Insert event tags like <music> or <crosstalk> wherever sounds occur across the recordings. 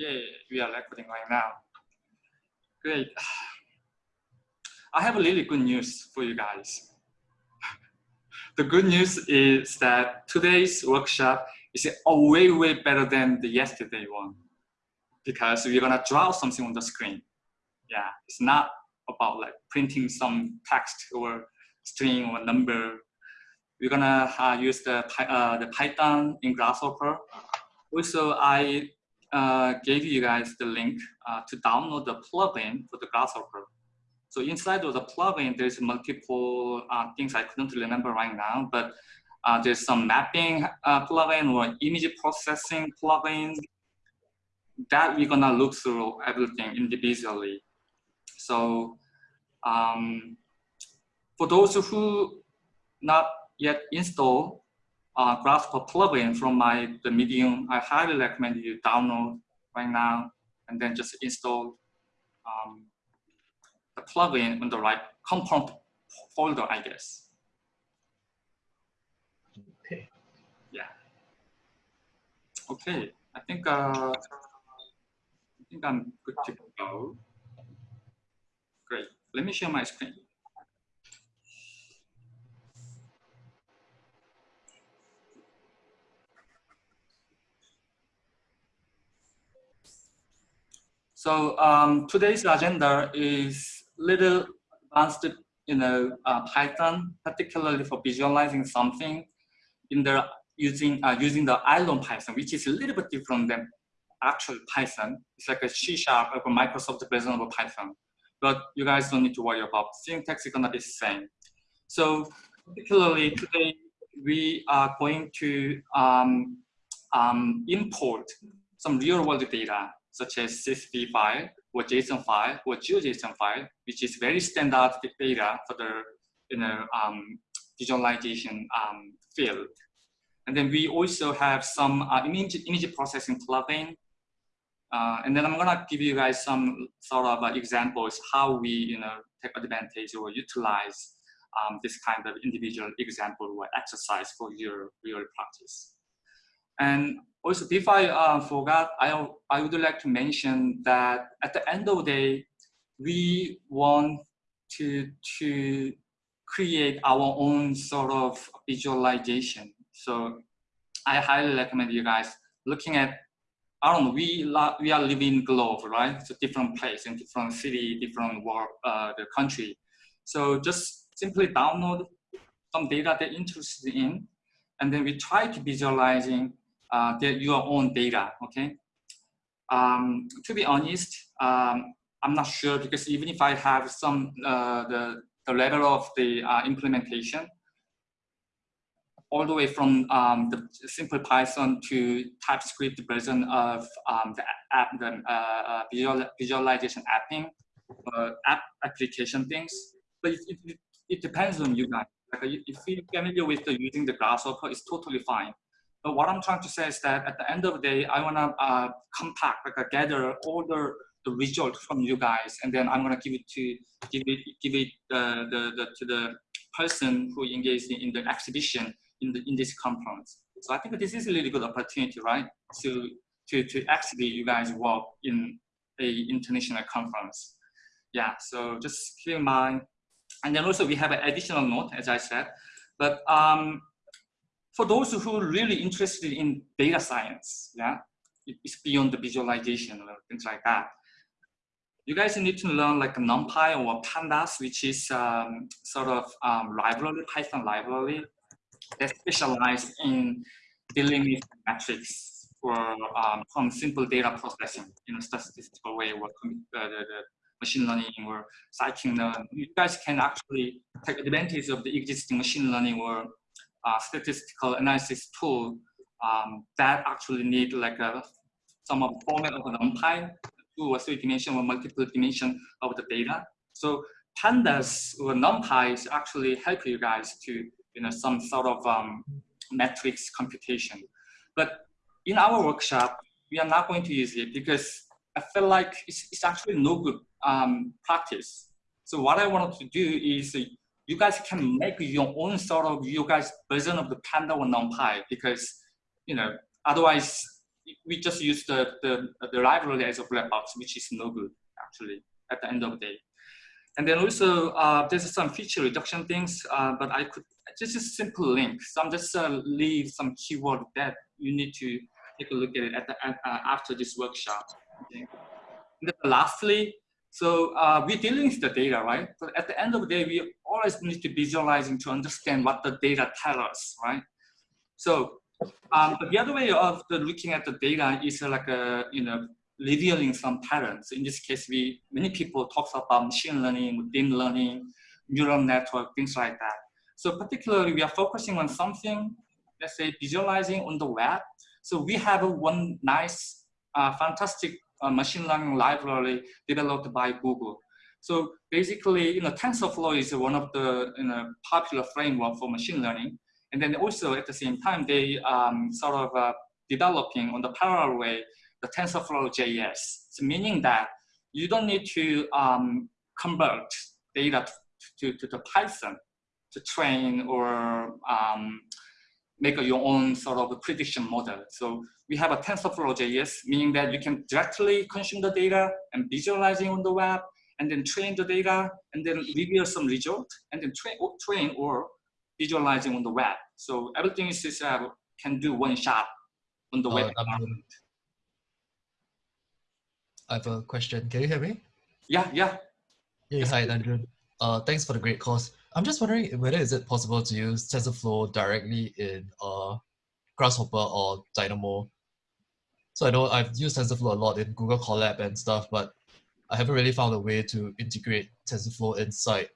Yeah, we are recording right now. Great. <sighs> I have a really good news for you guys. <sighs> The good news is that today's workshop is a way, way better than the yesterday one because we're gonna draw something on the screen. Yeah, it's not about like printing some text or string or number. We're gonna uh, use the, uh, the Python in Grasshopper. Also, I uh, gave you guys the link uh, to download the plugin for the Grasshopper. So inside of the plugin, there's multiple uh, things I couldn't remember right now, but uh, there's some mapping uh, plugin or image processing plugin that we're gonna look through everything individually. So um, for those who not yet install uh, plugin from my the Medium, I highly recommend you download right now and then just install um, the plugin in the right component folder, I guess. Okay. Yeah. Okay. I think uh, I think I'm good to go. Great. Let me share my screen. So um, today's agenda is little advanced, you know, uh, Python, particularly for visualizing something in the using uh, using the Iron Python, which is a little bit different than actual Python. It's like a C sharp a Microsoft version of Python. But you guys don't need to worry about syntax is gonna be the same. So particularly today, we are going to um, um, import some real world data such as CSV file or JSON file or GeoJSON file, which is very standard data for the you know, um, visualization um, field. And then we also have some uh, image, image processing plugin. Uh, and then I'm gonna give you guys some sort of uh, examples how we you know, take advantage or utilize um, this kind of individual example or exercise for your real practice. And also, before I uh, forgot, I, I would like to mention that at the end of the day, we want to, to create our own sort of visualization. So I highly recommend you guys looking at, I don't know, we, we are living globe, right? A different place in different city, different world, uh, the country. So just simply download some data they're interested in, and then we try to visualizing uh, your own data, okay? Um, to be honest, um, I'm not sure because even if I have some, uh, the, the level of the uh, implementation, all the way from um, the simple Python to TypeScript version of um, the app, the uh, uh, visual, visualization apping, uh, app application things. But it, it, it, depends on you guys. Like if you're familiar with the, using the Grasshopper, it's totally fine. But what I'm trying to say is that at the end of the day, I want to uh, compact, like uh, gather all the, the result from you guys, and then I'm going to give it to give it give it uh, the, the to the person who engaged in, in the exhibition in the in this conference. So I think this is a really good opportunity, right? To to to actually you guys work in a international conference. Yeah. So just keep in mind, and then also we have an additional note, as I said, but um, for those who are really interested in data science, yeah, it's beyond the visualization or things like that. You guys need to learn like NumPy or Pandas, which is um, sort of um, library, Python library that specialize in dealing with metrics or um, from simple data processing in a statistical way or uh, machine learning or scikit-learn. You guys can actually take advantage of the existing machine learning or uh, statistical analysis tool um, that actually need like a some of format of NumPy, two or three dimension or multiple dimension of the data. So pandas or NumPy actually help you guys to you know some sort of um, metrics computation. But in our workshop, we are not going to use it because I feel like it's, it's actually no good um, practice. So what I wanted to do is you guys can make your own sort of you guys version of the Panda or NumPy because you know otherwise we just use the, the, the library as a black box, which is no good actually at the end of the day. And then also uh, there's some feature reduction things, uh, but I could just a simple link. So I'm just uh, leave some keyword that you need to take a look at it at the, uh, after this workshop. Okay. lastly, so uh, we're dealing with the data, right? But at the end of the day, we always need to visualizing to understand what the data tell us, right? So um, the other way of looking at the data is like a, you know, revealing some patterns. In this case, we many people talk about machine learning, deep learning, neural network, things like that. So particularly, we are focusing on something, let's say, visualizing on the web. So we have one nice, uh, fantastic uh, machine learning library developed by Google. So basically, you know, TensorFlow is one of the you know, popular framework for machine learning. And then also at the same time, they um, sort of uh, developing on the parallel way the TensorFlow JS. So meaning that you don't need to um, convert data to, to, to, the Python to train or um, make your own sort of prediction model. So we have a TensorFlow JS, meaning that you can directly consume the data and visualizing on the web, and then train the data, and then reveal some result, and then train, train or visualizing on the web. So everything is uh, can do one shot on the uh, web. I have a question. Can you hear me? Yeah, yeah. Hey, hi, Andrew. Uh, thanks for the great course. I'm just wondering whether is it possible to use TensorFlow directly in uh, Grasshopper or Dynamo. So I know I've used TensorFlow a lot in Google Colab and stuff, but I haven't really found a way to integrate TensorFlow inside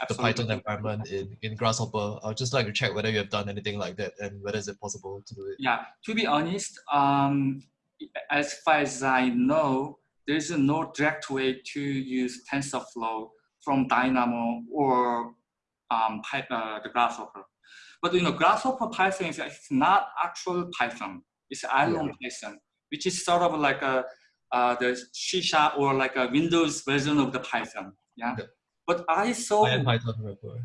Absolutely. the Python environment in, in Grasshopper. I would just like to check whether you have done anything like that and whether is it possible to do it. Yeah, to be honest, um, as far as I know, there's no direct way to use TensorFlow from Dynamo or um, uh, the Grasshopper. But you know, Grasshopper Python is not actual Python. It's Iron yeah. Python, which is sort of like a uh, the C or like a Windows version of the Python. Yeah. yeah. But I saw I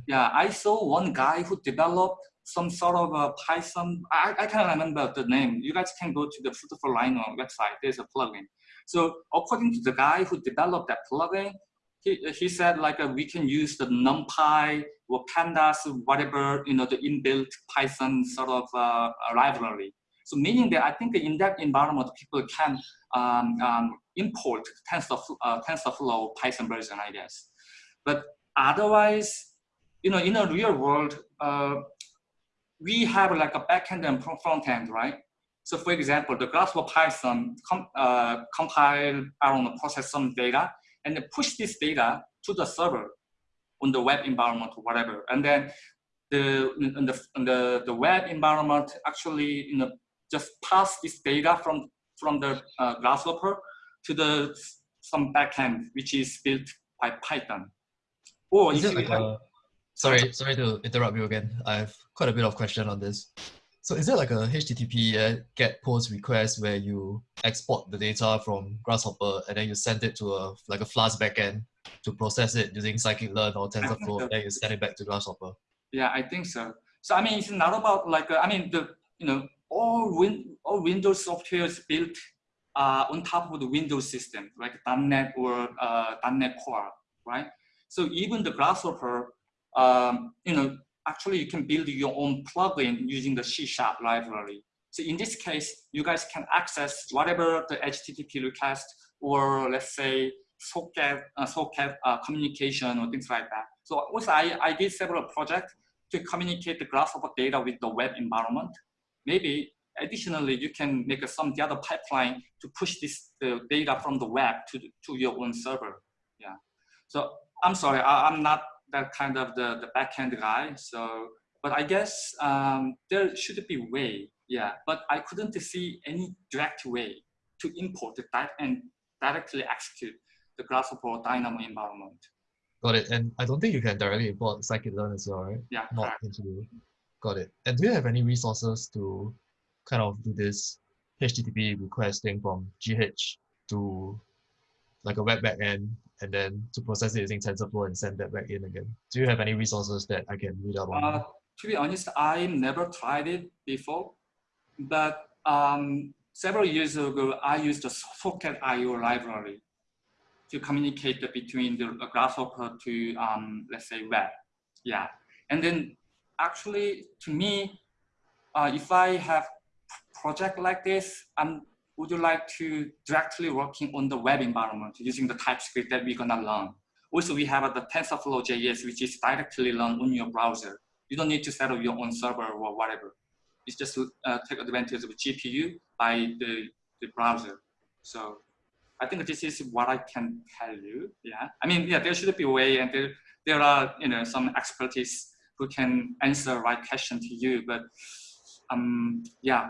yeah, I saw one guy who developed some sort of a Python. I, I can't remember the name. You guys can go to the Food4Rhino website. There's a plugin. So according to the guy who developed that plugin, he, he said like uh, we can use the NumPy or Pandas, whatever, you know, the inbuilt Python sort of uh, library. So meaning that I think in that environment, people can um, um, import TensorFlow, uh, TensorFlow Python version, I guess. But otherwise, you know, in a real world, uh, we have like a backend and front end, right? So for example, the Grasshopper Python com, uh, compile, I don't know, process some data and then push this data to the server on the web environment or whatever. And then the, in the, in the, the web environment actually you know, just pass this data from, from the uh, Grasshopper to the some backend, which is built by Python. Or is it like a, sorry, sorry to interrupt you again. I have quite a bit of question on this. So is it like a HTTP uh, GET POST request where you export the data from Grasshopper and then you send it to a like a Flask backend to process it using scikit-learn or TensorFlow, and then you send it back to Grasshopper? Yeah, I think so. So I mean, it's not about like uh, I mean the you know all win all Windows software is built uh, on top of the Windows system, like .NET or uh, .NET Core, right? So even the Grasshopper, um, you know, actually you can build your own plugin using the C Sharp library. So in this case, you guys can access whatever the HTTP request or let's say socket, uh, socket uh, communication or things like that. So also I, I did several projects to communicate the Grasshopper data with the web environment. Maybe additionally, you can make some the other pipeline to push this the data from the web to, to your own server. Yeah. So I'm sorry, I, I'm not that kind of the, the backend guy. So, but I guess um, there should be way, yeah. But I couldn't see any direct way to import the that and directly execute the Grasshopper Dynamo environment. Got it. And I don't think you can directly import scikit-learn as well, right? Yeah, Not correct. into. Got it. And do you have any resources to kind of do this HTTP requesting from GH to like a web backend and then to process it using TensorFlow and send that back in again. Do you have any resources that I can read up on? Uh, to be honest, I never tried it before, but um, several years ago, I used the Socket.IO library to communicate between the Grasshopper to, um, let's say, web. Yeah. And then actually, to me, uh, if I have project like this, I'm would you like to directly working on the web environment using the TypeScript that we're gonna learn? Also, we have the TensorFlow JS, which is directly run on your browser. You don't need to set up your own server or whatever. It's just uh, take advantage of GPU by the, the browser. So I think this is what I can tell you. Yeah, I mean, yeah, there should be a way, and there there are you know some expertise who can answer right question to you. But um, yeah,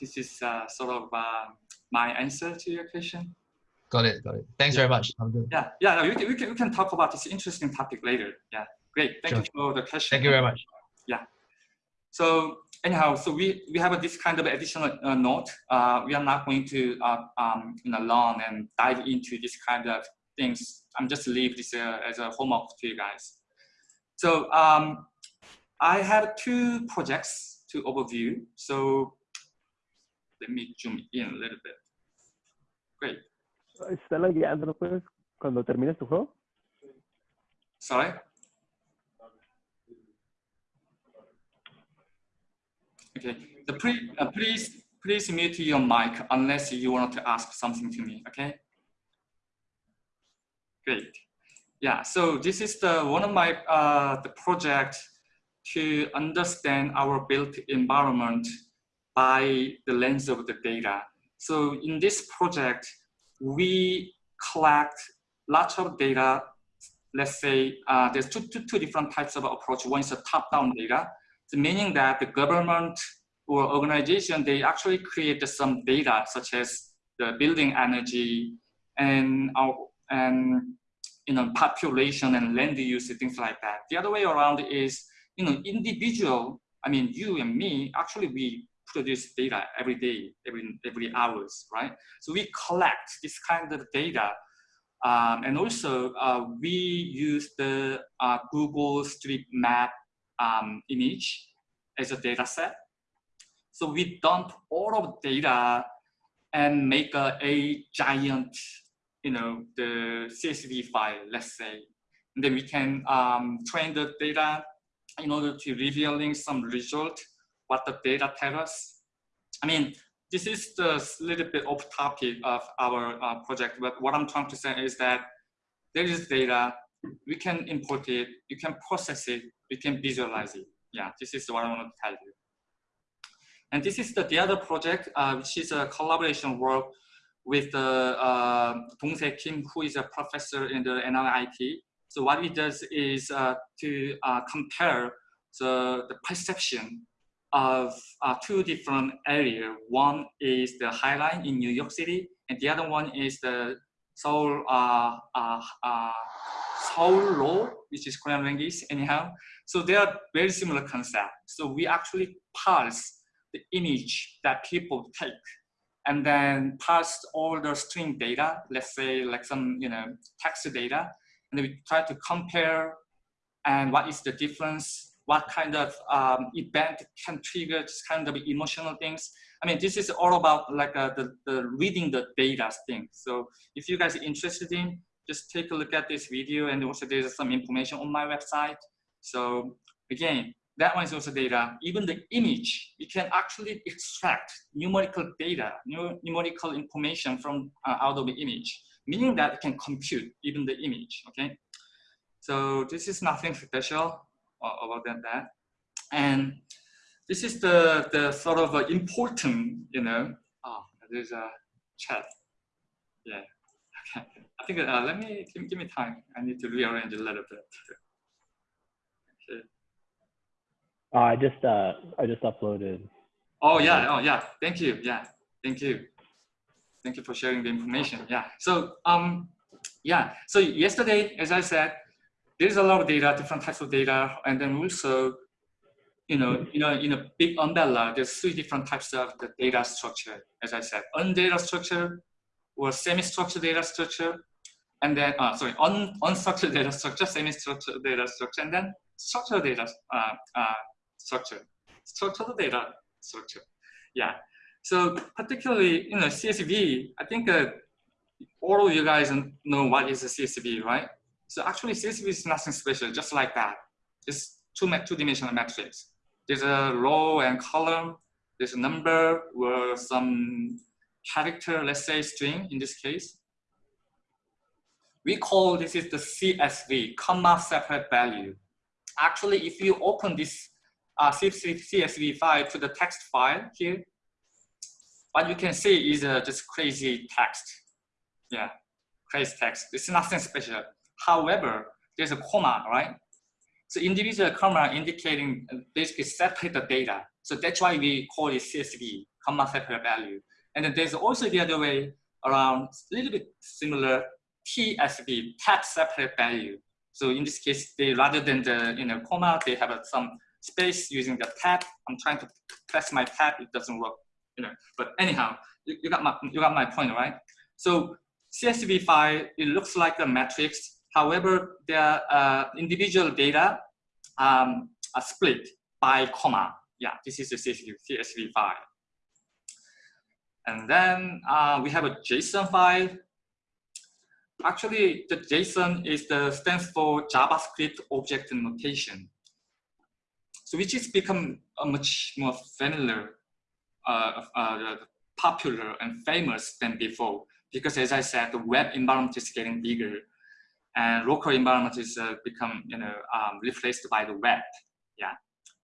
this is uh, sort of uh, my answer to your question. Got it, got it. Thanks yeah. very much. Yeah, yeah, we can, we, can, we can talk about this interesting topic later. Yeah, great. Thank sure. you for the question. Thank you very much. Yeah. So anyhow, so we, we have a, this kind of additional uh, note. Uh, we are not going to uh, um, you know, learn and dive into this kind of things. I'm just leave this uh, as a homework to you guys. So um, I have two projects to overview. So let me zoom in a little bit. Great. Stella, guiándonos pues cuando termines tu juego. Sorry? Okay. The pre, uh, please please mute your mic unless you want to ask something to me. Okay. Great. Yeah. So this is the one of my uh, the project to understand our built environment by the lens of the data. So in this project, we collect lots of data. Let's say uh, there's two, two, two different types of approach. One is a top-down data, so meaning that the government or organization, they actually create some data such as the building energy and, our, and you know, population and land use, things like that. The other way around is, you know, individual, I mean, you and me, actually we produce data every day, every, every hours, right? So we collect this kind of data. Um, and also uh, we use the uh, Google Street Map um, image as a data set. So we dump all of data and make a, a giant, you know, the CSV file, let's say. And then we can um, train the data in order to revealing some result what the data tell us. I mean, this is the little bit off topic of our uh, project, but what I'm trying to say is that there is data, we can import it, you can process it, we can visualize it. Yeah, this is what I want to tell you. And this is the, the other project, uh, which is a collaboration work with uh, Dong Se Kim, who is a professor in the NIIT. So what he does is uh, to uh, compare the, the perception of uh, two different areas. One is the High Line in New York City, and the other one is the Seoul uh, Seoullo, which is Korean language anyhow. So they are very similar concept. So we actually parse the image that people take and then parse all the string data, let's say like some you know text data, and we try to compare and what is the difference what kind of um, event can trigger this kind of emotional things. I mean, this is all about like uh, the, the reading the data thing. So if you guys are interested in, just take a look at this video and also there's some information on my website. So again, that one is also data. Even the image, you can actually extract numerical data, numerical information from uh, out of the image, meaning that it can compute even the image, okay? So this is nothing special about that. And this is the, the sort of uh, important, you know, oh, there's a chat. Yeah, okay. <laughs> I think, uh, let me, give, give me time. I need to rearrange a little bit. Okay. Uh, I just, uh, I just uploaded. Oh yeah, oh yeah, thank you, yeah, thank you. Thank you for sharing the information, yeah. So, um, yeah, so yesterday, as I said, there's a lot of data, different types of data, and then also, you know, you know, in a big umbrella, there's three different types of the data structure, as I said, undata structure or semi-structured data structure, and then, uh, sorry, un unstructured data structure, semi-structured data structure, and then structured data uh, uh, structure, structured data structure. Yeah. So particularly, you know, CSV, I think uh, all of you guys know what is a CSV, right? So actually CSV is nothing special, just like that. It's two, two-dimensional matrix. There's a row and column, there's a number or some character, let's say string in this case. We call this is the CSV, comma separate value. Actually, if you open this uh, CSV file to the text file here, what you can see is uh, just crazy text. Yeah, crazy text. It's nothing special. However, there's a comma, right? So individual comma indicating uh, basically separate the data. So that's why we call it CSV, comma separate value. And then there's also the other way around, a little bit similar, TSV, tab separate value. So in this case, they rather than the you know comma, they have some space using the tab. I'm trying to press my tab, it doesn't work. You know, but anyhow, you, you got my you got my point, right? So CSV file, it looks like a matrix. However, their uh, individual data um, are split by comma. Yeah, this is a CSV, CSV file. And then uh, we have a JSON file. Actually, the JSON is the stands for JavaScript Object Notation. So which has become a much more familiar, uh, uh, popular and famous than before. Because as I said, the web environment is getting bigger and local environment is uh, become, you know, um, replaced by the web. Yeah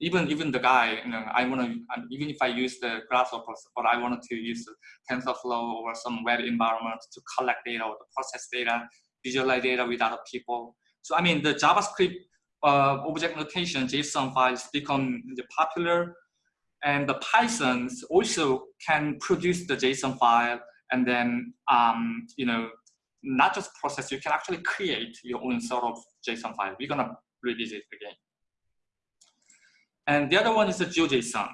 even even the guy, you know, I want to even if I use the Grasshopper, but I wanted to use TensorFlow or some web environment to collect data or to process data, visualize data with other people. So I mean, the JavaScript uh, object notation JSON files become popular, and the Python also can produce the JSON file and then um, you know not just process. You can actually create your own sort of JSON file. We're gonna revisit again. And the other one is the GeoJSON.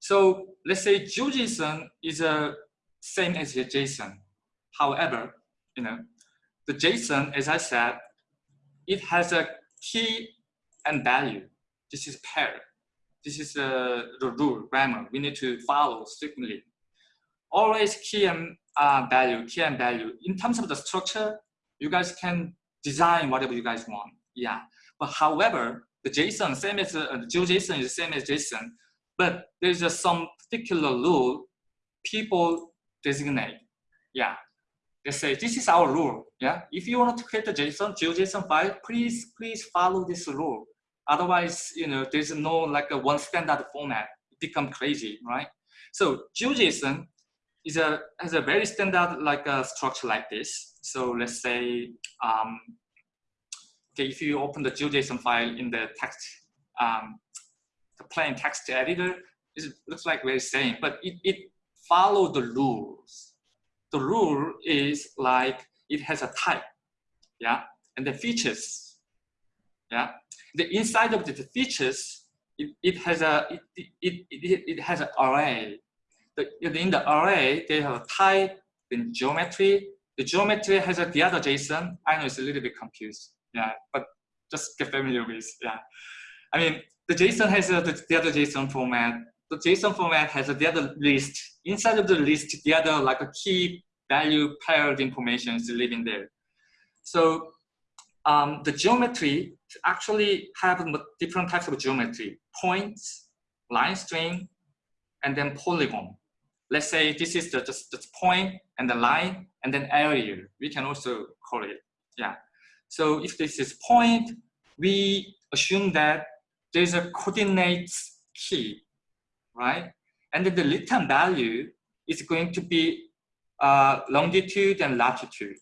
So let's say GeoJSON is a same as a JSON. However, you know, the JSON, as I said, it has a key and value. This is pair. This is uh, the rule, grammar. We need to follow strictly. Always key and uh, value, key and value. In terms of the structure, you guys can design whatever you guys want. Yeah. But however, the JSON, same as uh, the GeoJSON is the same as JSON, but there's just some particular rule people designate. Yeah, they say this is our rule. Yeah, if you want to create a JSON, GeoJSON file, please please follow this rule. Otherwise, you know, there's no like a one standard format. It become crazy, right? So GeoJSON is a has a very standard like a structure like this. So let's say um, okay, if you open the GeoJSON file in the text, um, the plain text editor, it looks like very same, but it, it follow the rules. The rule is like it has a type, yeah, and the features, yeah. The inside of the features, it, it has a it, it, it, it has an array. The, in the array, they have a type, then geometry. The geometry has a, the other JSON. I know it's a little bit confused yeah, but just get familiar with, yeah. I mean, the JSON has a, the, the other JSON format. The JSON format has a, the other list. Inside of the list, the other like a key value paired information is living there. So um, the geometry actually have different types of geometry, points, line string, and then polygon. Let's say this is the, just the point and the line and then area. We can also call it, yeah. So if this is point, we assume that there's a coordinates key, right? And then the return value is going to be uh, longitude and latitude.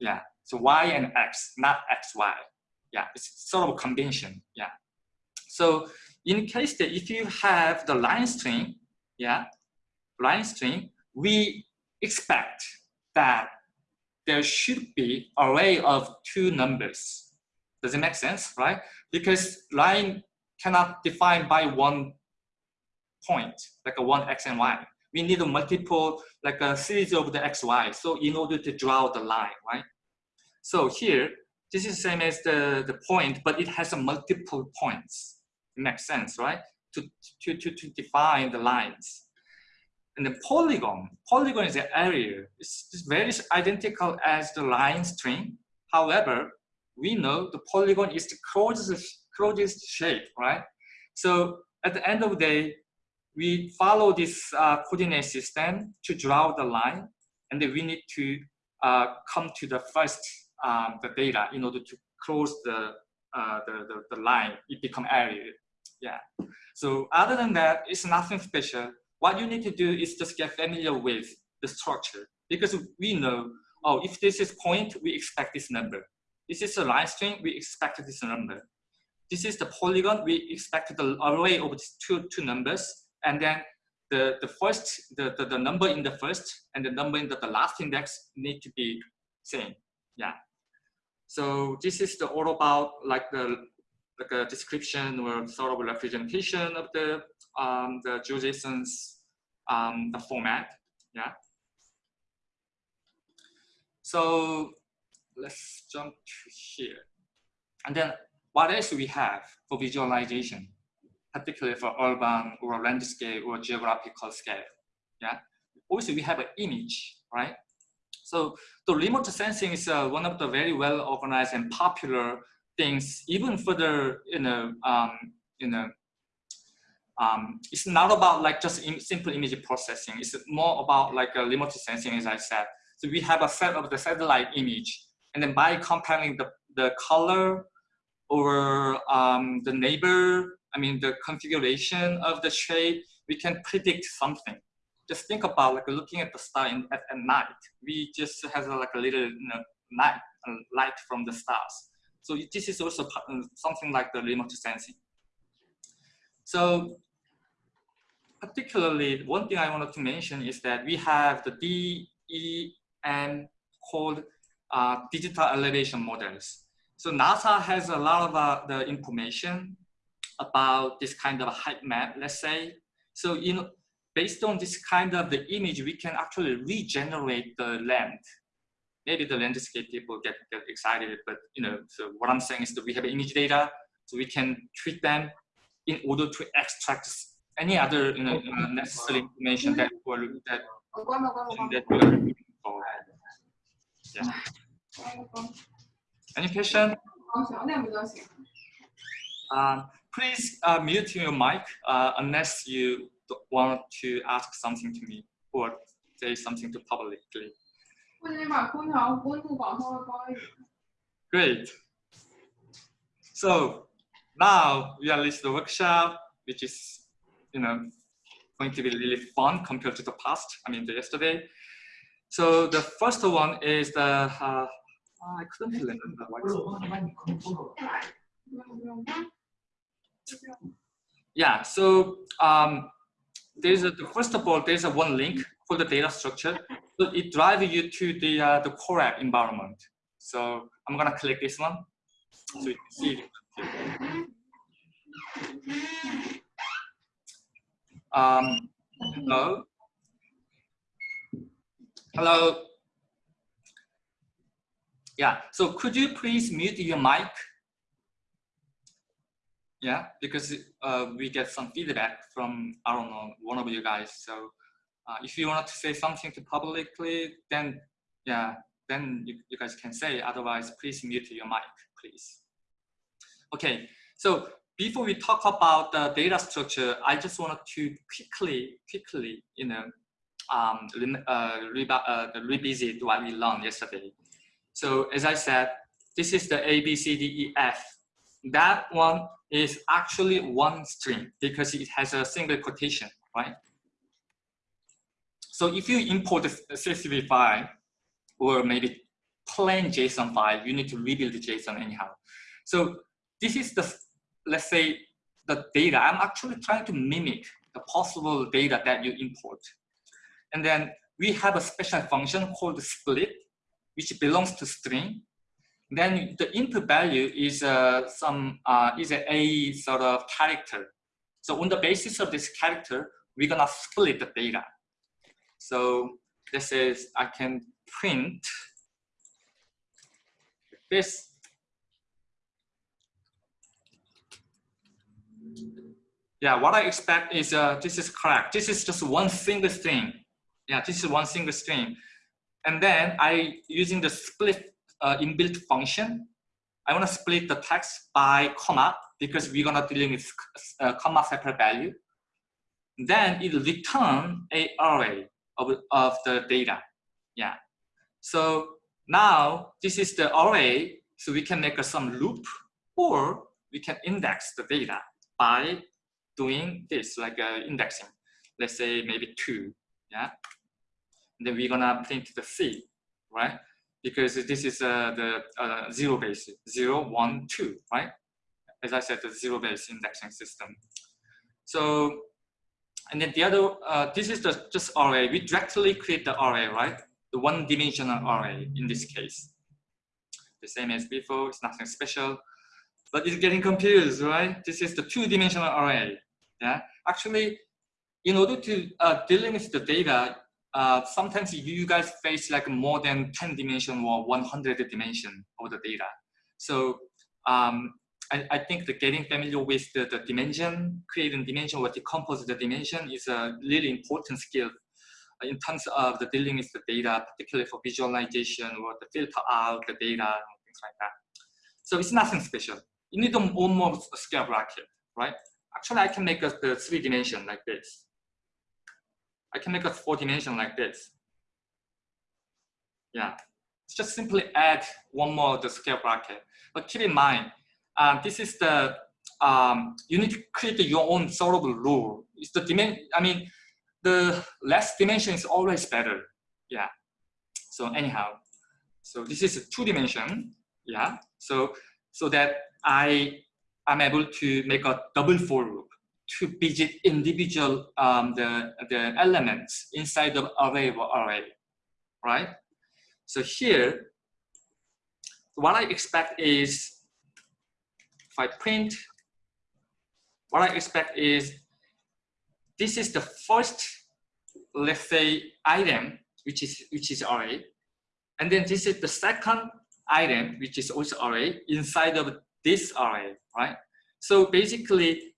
Yeah, so y and x, not xy. Yeah, it's sort of a convention. Yeah. So in case that if you have the line string, yeah, line string, we expect that there should be array of two numbers. Does it make sense, right? Because line cannot define by one point, like a one x and y. We need a multiple, like a series of the x, y. So in order to draw the line, right? So here, this is the same as the, the point, but it has a multiple points. It makes sense, right? To, to, to, to define the lines. And the polygon, polygon is an area. It's, it's very identical as the line string. However, we know the polygon is the closest, closest shape, right? So at the end of the day, we follow this uh, coordinate system to draw the line, and then we need to uh, come to the first um, the data in order to close the, uh, the, the, the line. It become area. Yeah. So other than that, it's nothing special. What you need to do is just get familiar with the structure because we know, oh, if this is point, we expect this number. This is a line string, we expect this number. This is the polygon, we expect the array of these two, two numbers, and then the, the first, the, the, the number in the first and the number in the, the last index need to be same. Yeah. So this is the all about like the like a description or sort of representation of the um, the GeoJSON's um, the format. Yeah. So let's jump to here. And then what else we have for visualization, particularly for urban or landscape or geographical scale. Yeah. Also, we have an image, right? So the remote sensing is uh, one of the very well organized and popular things, even further, you know, um, you know, um, it's not about like just simple image processing. It's more about like a remote sensing, as I said. So we have a set of the satellite image, and then by comparing the, the color or um, the neighbor, I mean the configuration of the shape, we can predict something. Just think about like looking at the star in, at, at night. We just have like a little you know, night light from the stars. So this is also uh, something like the remote sensing. So particularly, one thing I wanted to mention is that we have the DEM called uh, digital elevation models. So NASA has a lot of uh, the information about this kind of height map, let's say. So you know, based on this kind of the image, we can actually regenerate the land maybe the landscape people get, get excited, but you know, so what I'm saying is that we have image data, so we can treat them in order to extract any other you know, uh, necessary information that we're, that, that we're looking for. Yeah. Any question? Uh, please uh, mute your mic uh, unless you want to ask something to me or say something to publicly. Great. So now we are reached the workshop, which is, you know, going to be really fun compared to the past. I mean, the yesterday. So the first one is the, uh, I couldn't remember what Yeah, so um, there's a, first of all, there's a one link for the data structure. So it drives you to the, uh, the correct environment. So I'm gonna click this one. So you can see. Um, hello. Hello. Yeah, so could you please mute your mic? Yeah, because uh, we get some feedback from, I don't know, one of you guys. So uh, if you want to say something to publicly, then yeah, then you, you guys can say, otherwise please mute your mic, please. Okay, so before we talk about the data structure, I just wanted to quickly, quickly, you know, um, uh, re uh, revisit what we learned yesterday. So as I said, this is the A, B, C, D, E, F. That one is actually one string because it has a single quotation, right? So if you import a CSV file or maybe plain JSON file, you need to rebuild the JSON anyhow. So this is the, let's say, the data. I'm actually trying to mimic the possible data that you import. And then we have a special function called split, which belongs to string. Then the input value is uh, some uh, is a, a sort of character. So on the basis of this character, we're gonna split the data. So this is, I can print this. yeah, what I expect is uh, this is correct. This is just one single string. Yeah, this is one single string. And then I, using the split uh, inbuilt function, I want to split the text by comma because we're gonna dealing with uh, comma separate value. Then it return a array of, of the data. Yeah. So now this is the array. So we can make a, some loop or we can index the data by doing this like uh, indexing. Let's say maybe two. Yeah. And then we're gonna print the C, right? Because this is uh, the uh, zero base, zero, one, two, right? As I said, the zero base indexing system. So, and then the other, uh, this is the just array. We directly create the array, right? The one dimensional array in this case. The same as before, it's nothing special, but it's getting confused, right? This is the two dimensional array. Yeah, actually, in order to uh, with the data, uh, sometimes you guys face like more than 10 dimension or 100 dimension of the data. So um, I, I, think the getting familiar with the, the dimension, creating dimension or decompose the dimension is a really important skill in terms of the dealing with the data, particularly for visualization or the filter out the data and things like that. So it's nothing special. You need a one more scale bracket, right? Actually, I can make a, the three dimension like this. I can make a four dimension like this. Yeah, it's just simply add one more of the scale bracket. But keep in mind, uh, this is the, um, you need to create your own of rule. It's the dimension, I mean, the less dimension is always better. Yeah. So anyhow, so this is a two dimension. Yeah. So, so that I am able to make a double for loop to visit individual um, the, the elements inside the array of array, right? So here, what I expect is, if I print, what I expect is, this is the first, let's say, item, which is, which is array. And then this is the second item, which is also array, inside of this array, right? So basically,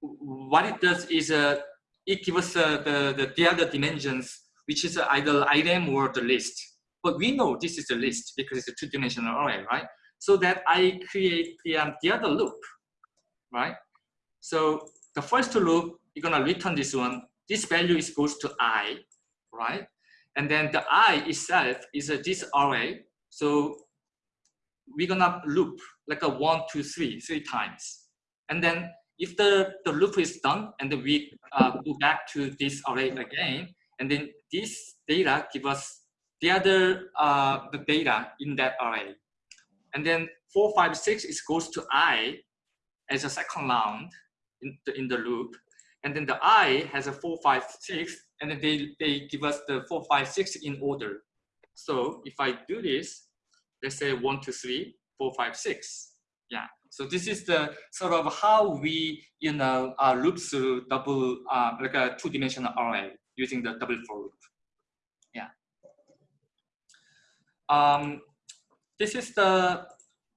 what it does is uh, it gives us uh, the, the, the other dimensions, which is either item or the list. But we know this is the list because it's a two-dimensional array, right? So that I create the, um, the other loop, right? So the first loop, you're gonna return this one. This value is goes to i, right? And then the i itself is uh, this array. So we're gonna loop like a one, two, three, three times. And then if the, the loop is done and we uh, go back to this array again, and then this data give us the other uh, the data in that array. And then four, five, six is goes to i as a second round in the, in the loop. And then the i has a four, five, six, and then they, they give us the four, five, six in order. So if I do this, let's say one, two, three, four, five, six. Yeah, so this is the sort of how we, you know, uh, loop through double, uh, like a two-dimensional array using the double for loop. Yeah. Um, this is the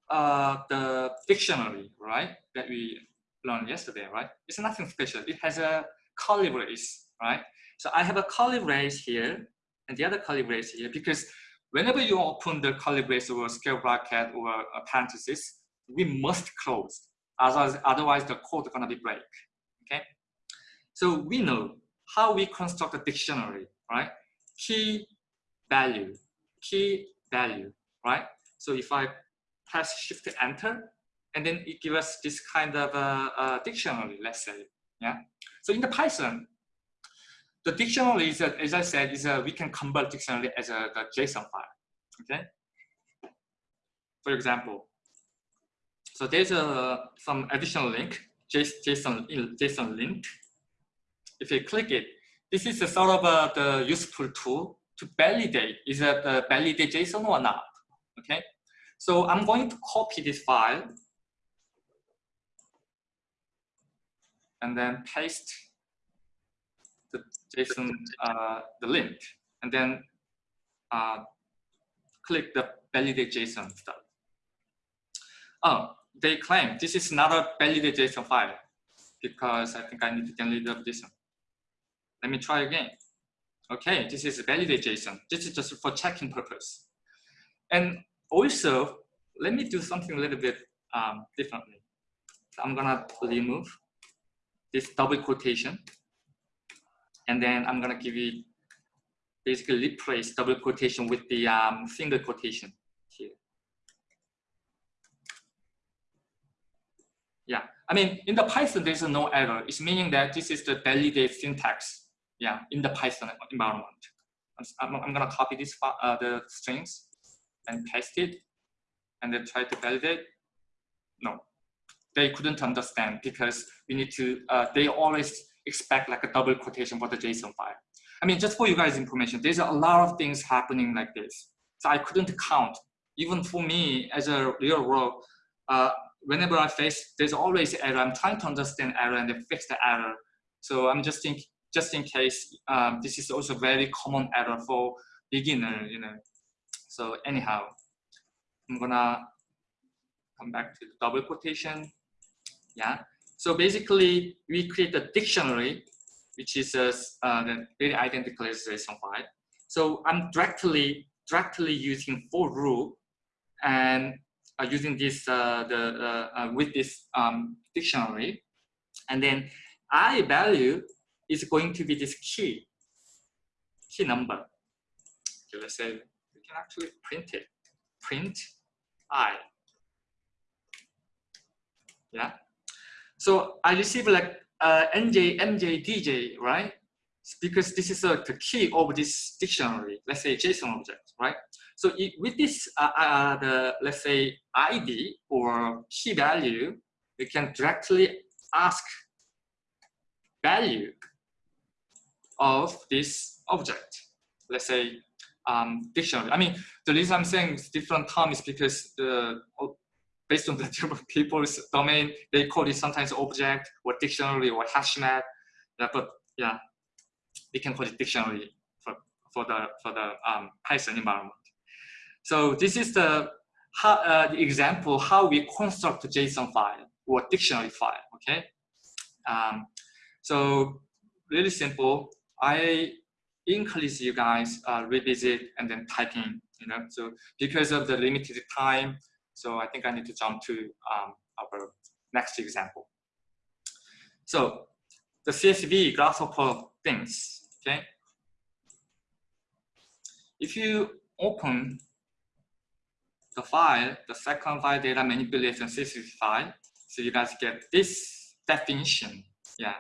uh, the dictionary, right? That we learned yesterday, right? It's nothing special. It has a curly brace, right? So I have a curly brace here and the other curly brace here because whenever you open the curly brace or scale bracket or a parenthesis, we must close, otherwise, otherwise the code is gonna be break, okay? So we know how we construct a dictionary, right? Key value, key value, right? So if I press shift enter, and then it gives us this kind of a, a dictionary, let's say, yeah? So in the Python, the dictionary is, a, as I said, is a, we can convert dictionary as a, a JSON file, okay? For example, so there's a, some additional link, JSON, JSON link. If you click it, this is a sort of a, the useful tool to validate, is that uh, validate JSON or not, okay? So I'm going to copy this file and then paste the JSON, uh, the link, and then uh, click the validate JSON stuff. Oh, they claim this is not a valid JSON file. because I think I need to delete this one. Let me try again. Okay, this is valid JSON. This is just for checking purpose. And also, let me do something a little bit um, differently. So I'm gonna remove this double quotation. And then I'm gonna give it basically replace double quotation with the um, single quotation here. Yeah, I mean, in the Python, there's no error. It's meaning that this is the validate syntax, yeah, in the Python environment. I'm, I'm gonna copy this uh, the strings and paste it, and then try to validate. No, they couldn't understand because we need to. Uh, they always expect like a double quotation for the JSON file. I mean, just for you guys' information, there's a lot of things happening like this. So I couldn't count. Even for me, as a real world, uh, whenever I face, there's always error. I'm trying to understand error and then fix the error. So I'm just think, just in case, um, this is also very common error for beginner, you know. So anyhow, I'm gonna come back to the double quotation. Yeah. So basically, we create a dictionary which is uh, uh, very identical as JSON file. So I'm directly directly using for rule and using this uh, the uh, uh, with this um, dictionary, and then i value is going to be this key key number. Okay, let's say we can actually print it. Print i. Yeah. So I receive like uh, NJ, MJ, DJ, right? Because this is uh, the key of this dictionary, let's say JSON object, right? So it, with this, uh, uh, the let's say ID or key value, we can directly ask value of this object. Let's say um, dictionary. I mean, the reason I'm saying different terms is because the based on the <laughs> different people's domain, they call it sometimes object or dictionary or hashmap. Yeah, but yeah, we can call it dictionary for, for the for the um, Python environment. So this is the, how, uh, the example how we construct a JSON file or dictionary file. Okay, um, so really simple. I encourage you guys uh, revisit and then type in, You know, so because of the limited time, so I think I need to jump to um, our next example. So the CSV grasshopper things, okay? If you open the file, the second file data manipulation CSV file, so you guys get this definition, yeah.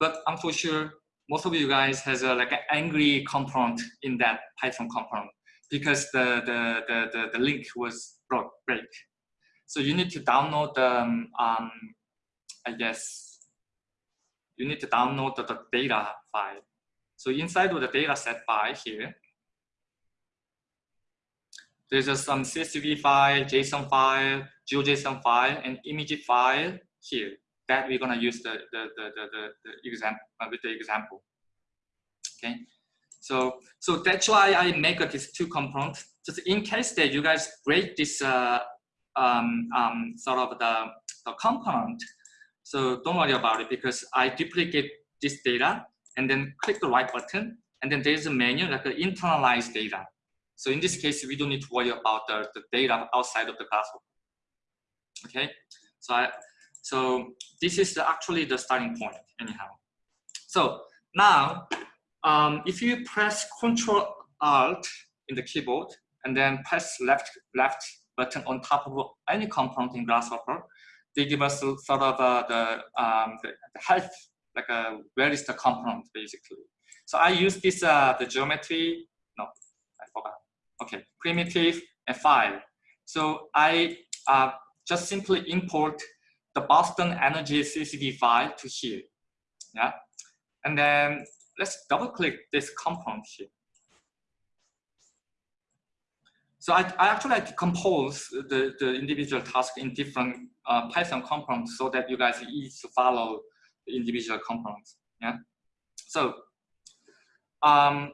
But I'm for sure most of you guys has a, like an angry component in that Python component because the, the, the, the, the link was broke, break. So you need to download the, um, um, I guess, you need to download the, the data file. So inside of the data set file here, there's just some CSV file, JSON file, GeoJSON file, and image file here that we're gonna use the, the, the, the, the, the example uh, with the example. Okay, so so that's why I make these two components just in case that you guys break this uh, um, um, sort of the, the component, so don't worry about it because I duplicate this data and then click the right button and then there's a menu like the internalize data. So in this case, we don't need to worry about the, the data outside of the classroom. Okay, so I, so this is actually the starting point anyhow. So now, um, if you press Control Alt in the keyboard, and then press left left button on top of any component in Grasshopper, they give us sort of uh, the, um, the, the health, like uh, where is the component basically. So I use this, uh, the geometry, no, I forgot. Okay, primitive and file. So I uh, just simply import the Boston Energy CSV file to here. Yeah, and then let's double click this component here. So I, I actually decompose the, the individual task in different uh, Python components so that you guys easy to follow the individual components. Yeah. So um,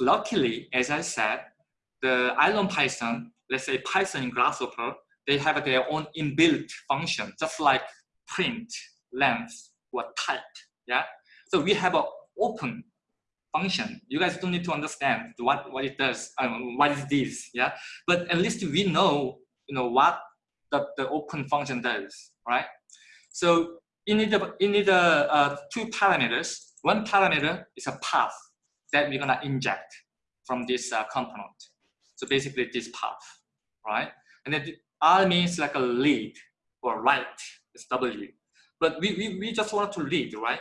luckily, as I said, the IronPython, let's say Python in Grasshopper, they have their own inbuilt function, just like print length or type. Yeah. So we have an open function. You guys don't need to understand what, what it does, um, what is this, yeah? But at least we know, you know, what the, the open function does, right? So you need, a, you need a, uh, two parameters. One parameter is a path that we're gonna inject from this uh, component. So basically this path, right? And then R means like a lead or write, it's W. But we, we, we just want to read, right?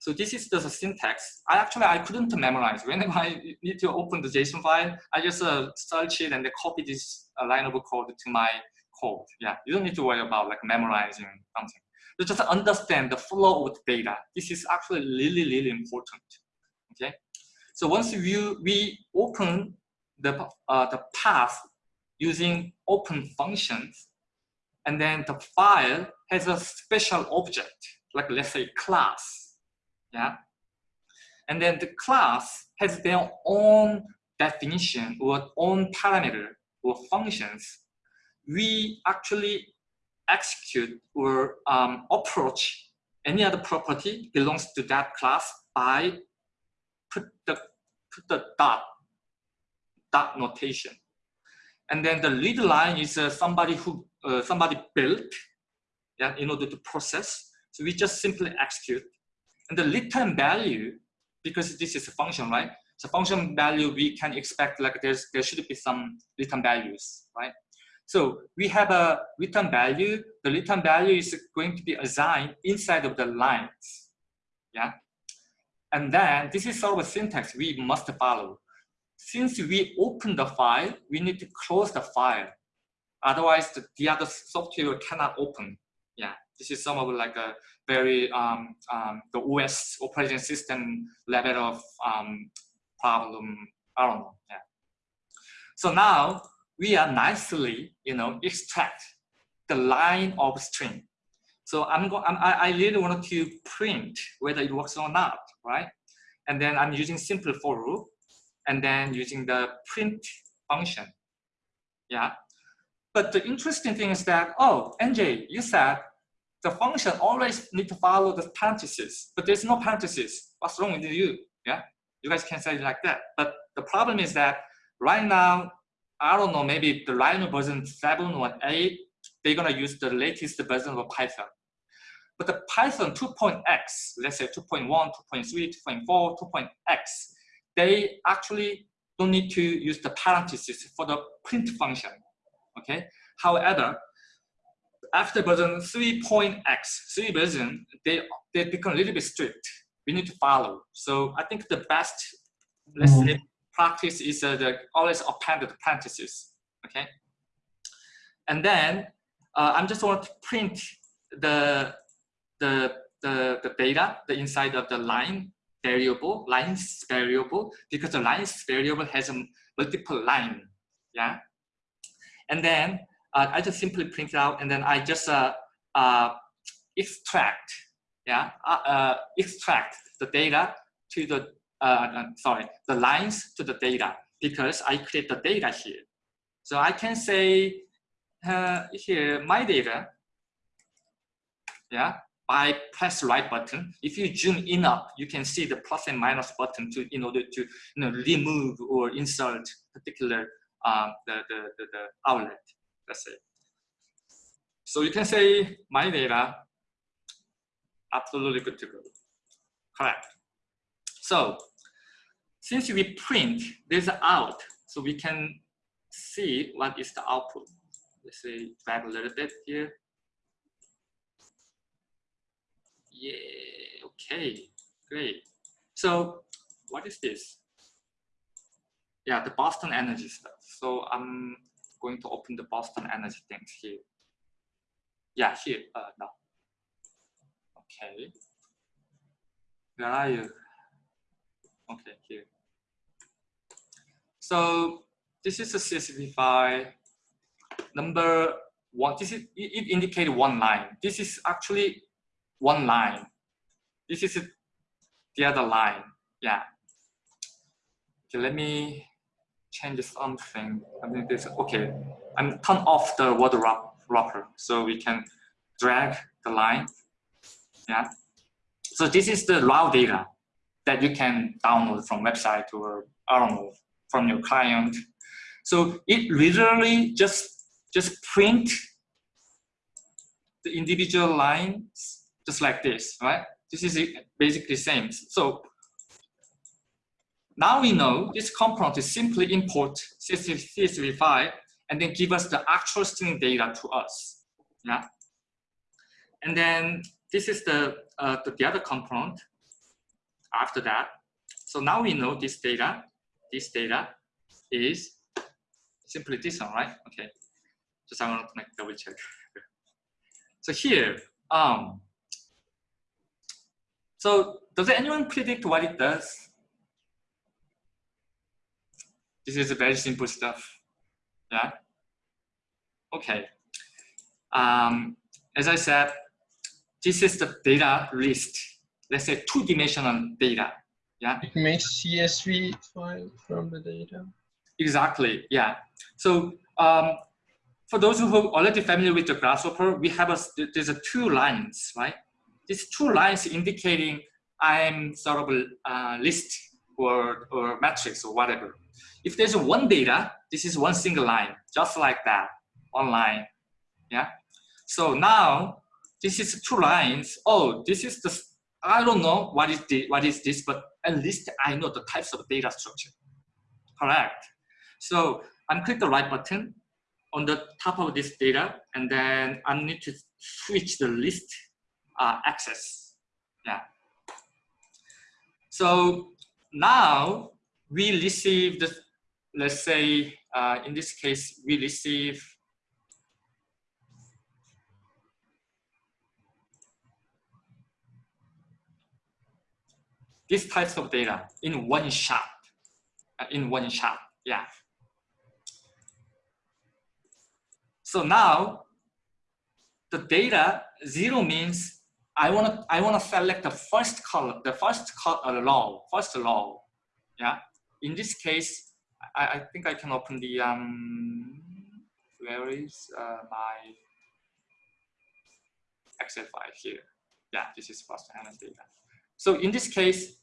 So this is just a syntax. I actually, I couldn't memorize. Whenever <laughs> I need to open the JSON file, I just uh, search it and then copy this uh, line of code to my code. Yeah, you don't need to worry about like memorizing something. You just understand the flow of the data. This is actually really, really important. Okay. So once you, we open the, uh, the path using open functions, and then the file has a special object, like let's say class yeah. And then the class has their own definition or own parameter or functions. We actually execute or um, approach any other property belongs to that class by put the put the dot dot notation. And then the lead line is uh, somebody who uh, somebody built yeah, in order to process. So we just simply execute and the return value, because this is a function, right? So function value, we can expect like there's there should be some return values, right? So we have a return value. The return value is going to be assigned inside of the lines, yeah? And then this is sort of a syntax we must follow. Since we open the file, we need to close the file. Otherwise, the, the other software cannot open. Yeah, this is some of like a very um, um, the OS operating system level of um, problem. I don't know. Yeah. So now we are nicely, you know, extract the line of string. So I'm going. I, I really want to print whether it works or not, right? And then I'm using simple for loop, and then using the print function. Yeah. But the interesting thing is that, oh, NJ, you said the function always need to follow the parentheses, but there's no parentheses. What's wrong with you? Yeah, you guys can say it like that. But the problem is that right now, I don't know, maybe the Rhino version 7 or 8, they're gonna use the latest version of Python. But the Python 2.x, let's say 2.1, 2.3, 2.4, 2.x, they actually don't need to use the parentheses for the print function, okay? However, after version 3.x, 3 version, they, they become a little bit strict. We need to follow. So I think the best, let's say, practice is uh, the always append the parentheses, okay? And then uh, I'm just want to print the, the, the, the data, the inside of the line variable, lines variable, because the lines variable has a multiple line, yeah? And then uh, I just simply print it out and then I just uh, uh, extract, yeah, uh, uh, extract the data to the, uh, sorry, the lines to the data because I create the data here. So I can say here, my data, yeah, by press right button. If you zoom in up, you can see the plus and minus button to in order to you know remove or insert particular um, the, the, the, the outlet let's say. So you can say my data, absolutely good to go. Correct. So since we print this out, so we can see what is the output. Let's say drag a little bit here. Yeah, okay, great. So what is this? Yeah, the Boston Energy stuff. So I'm going to open the Boston Energy things here. Yeah, here, uh, no. Okay. Where are you? Okay, here. So this is a CSV file. Number one, this is, it indicates one line. This is actually one line. This is the other line. Yeah. Okay, let me change something. I think this, okay, I'm turn off the word wrapper so we can drag the line Yeah. So this is the raw data that you can download from website or I don't know from your client. So it literally just just print the individual lines just like this, right? This is basically same. So now we know this component is simply import CSV file and then give us the actual string data to us. Yeah. And then this is the, uh, the, the other component after that. So now we know this data, this data is simply this one, right? Okay. Just I want to make double check. <laughs> so here, um, so does anyone predict what it does? This is very simple stuff. Yeah. Okay. Um, as I said, this is the data list. Let's say two-dimensional data. Yeah. It makes CSV file from the data. Exactly. Yeah. So um, for those who are already familiar with the Grasshopper, we have a there's a two lines, right? These two lines indicating I'm sort of a uh, list or or matrix or whatever. If there's one data, this is one single line, just like that, online. Yeah. So now this is two lines. Oh, this is the, I don't know what is the, what is this, but at least I know the types of data structure. Correct. So I'm click the right button on the top of this data, and then I need to switch the list uh, access. Yeah. So now we receive the let's say uh, in this case, we receive these types of data in one shot, uh, in one shot, yeah. So now the data zero means I want to I want to select the first column, the first col uh, row, first row, yeah. In this case, I, I think I can open the, um, where is uh, my Excel file here? Yeah, this is first HANA data. So in this case,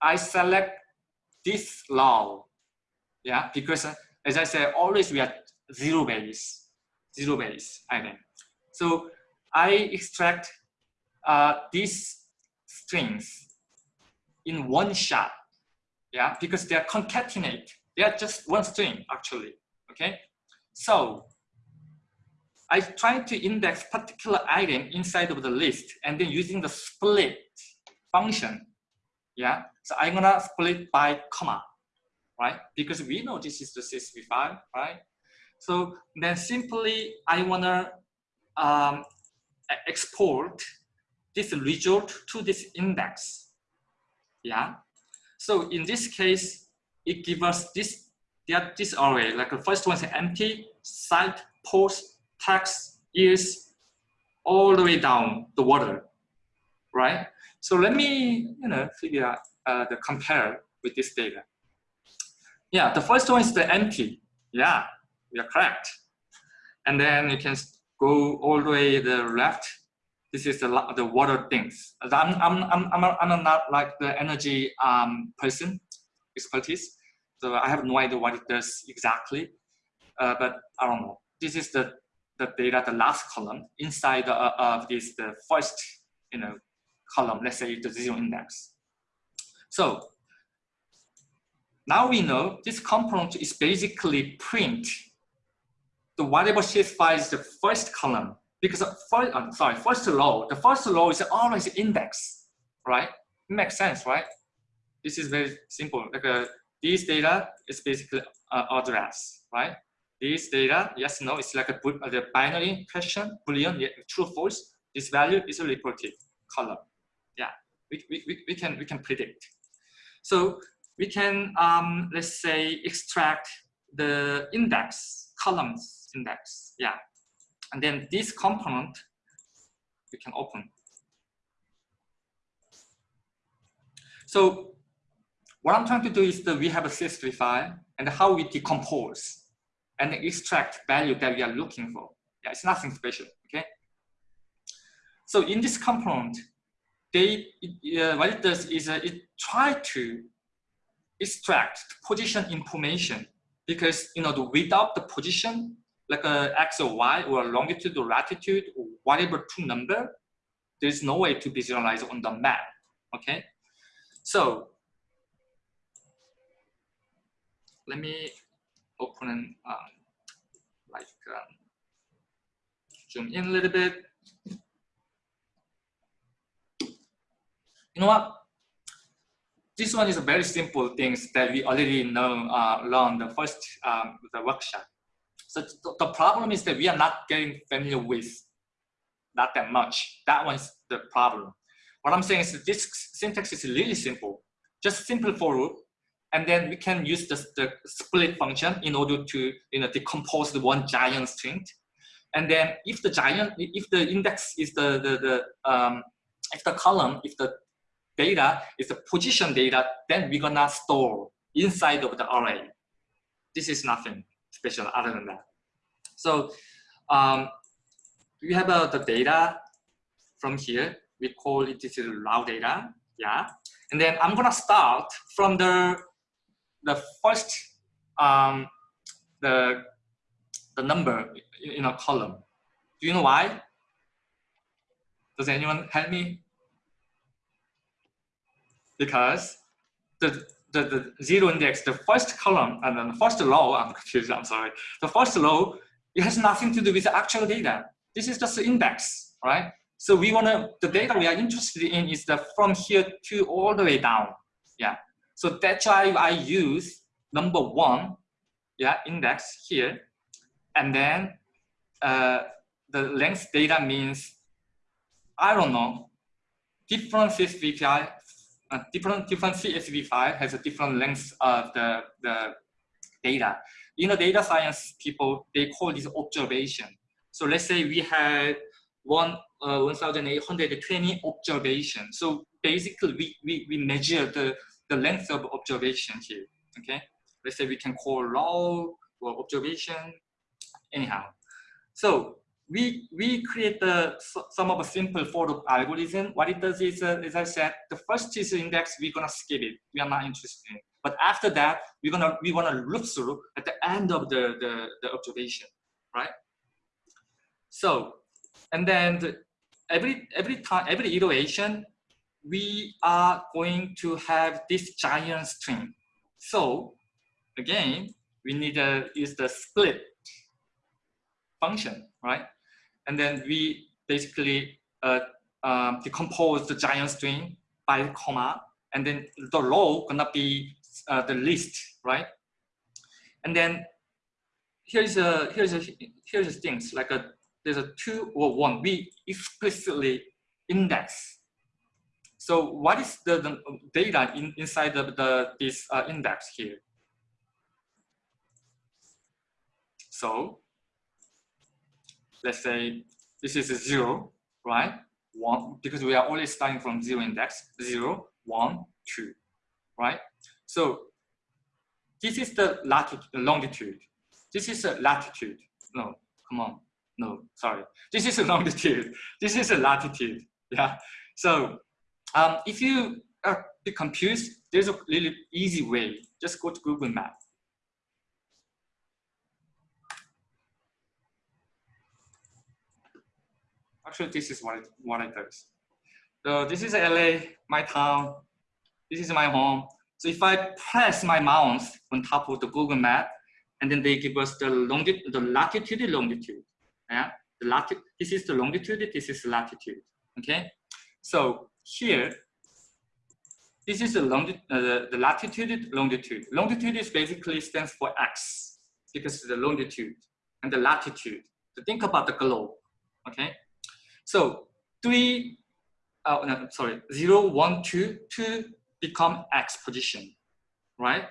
I select this row, yeah, because uh, as I said, always we are zero base, zero base item. So I extract uh, these strings in one shot, yeah, because they are concatenate they are just one string actually, okay? So I try to index particular item inside of the list and then using the split function, yeah? So I'm gonna split by comma, right? Because we know this is the CSV file, right? So then simply I wanna um, export this result to this index, yeah? So in this case, it gives us this, this array, like the first one is empty, site, post, text, is all the way down the water, right? So let me, you know, figure out uh, the compare with this data. Yeah, the first one is the empty. Yeah, we are correct. And then you can go all the way the left. This is the, the water things. I'm, I'm, I'm, I'm, I'm not like the energy um, person expertise. So I have no idea what it does exactly, uh, but I don't know. This is the, the data, the last column inside uh, of this, the first, you know, column, let's say the zero index. So now we know this component is basically print the whatever file is the first column because first, I'm sorry, first row, the first row is always index, right? It makes sense, right? This is very simple. Like a this data is basically uh, address, right? This data, yes, no, it's like a uh, the binary question, boolean, yeah, true, false. This value is a reported column. Yeah, we, we, we, can, we can predict. So we can, um, let's say, extract the index, columns index, yeah. And then this component, we can open. So what I'm trying to do is that we have a CSV file and how we decompose and extract value that we are looking for. Yeah, it's nothing special, okay? So in this component, they uh, what it does is uh, it try to extract position information because you know the, without the position like a x or y or longitude or latitude or whatever two number there's no way to visualize on the map okay? So let me open um, like um, zoom in a little bit. You know what? This one is a very simple things that we already know uh, learned the first um, the workshop. So th the problem is that we are not getting familiar with not that much. That one's the problem. What I'm saying is this syntax is really simple, just simple for loop, and then we can use the, the split function in order to you know decompose the one giant string. And then if the giant, if the index is the the, the um, if the column, if the data is the position data, then we're gonna store inside of the array. This is nothing special other than that. So um, we have uh, the data from here. We call it this is raw data, yeah. And then I'm gonna start from the the first um, the the number in, in a column. Do you know why? Does anyone help me? because the, the, the zero index, the first column and then the first row, I'm confused, I'm sorry. The first row, it has nothing to do with the actual data. This is just the index, right? So we want to, the data we are interested in is the from here to all the way down. Yeah. So that's why I use number one, yeah, index here. And then uh, the length data means, I don't know, different VPI different different CSV file has a different length of the, the data. In the data science people, they call this observation. So let's say we had one uh, 1,820 observations. So basically we, we, we measure the, the length of observation here, okay? Let's say we can call raw or observation, anyhow. So we we create the some of a simple for loop algorithm. What it does is, uh, as I said, the first is index. We're gonna skip it. We are not interested in. But after that, we're gonna we wanna loop through at the end of the the, the observation, right? So, and then the, every every time every iteration, we are going to have this giant string. So, again, we need to use the split function, right? And then we basically uh, um, decompose the giant string by comma, and then the row gonna be uh, the list, right? And then here's a here's a here's the things like a there's a two or one. We explicitly index. So what is the, the data in, inside of the this uh, index here? So let's say this is a zero, right? One, because we are always starting from zero index, zero, one, two, right? So this is the latitude, longitude. This is a latitude. No, come on. No, sorry. This is a <laughs> longitude. This is a latitude. Yeah. So um, if you are confused, there's a really easy way. Just go to Google Maps Actually, this is what it, what it does. So this is LA, my town. This is my home. So if I press my mouse on top of the Google map, and then they give us the longitude, the latitude, longitude. Yeah, the latitude. This is the longitude. This is the latitude. Okay. So here, this is the longitude, uh, the, the latitude, longitude. Longitude is basically stands for x because it's the longitude and the latitude. So think about the globe. Okay. So three, uh, no, sorry, zero, one, two, two become X position, right?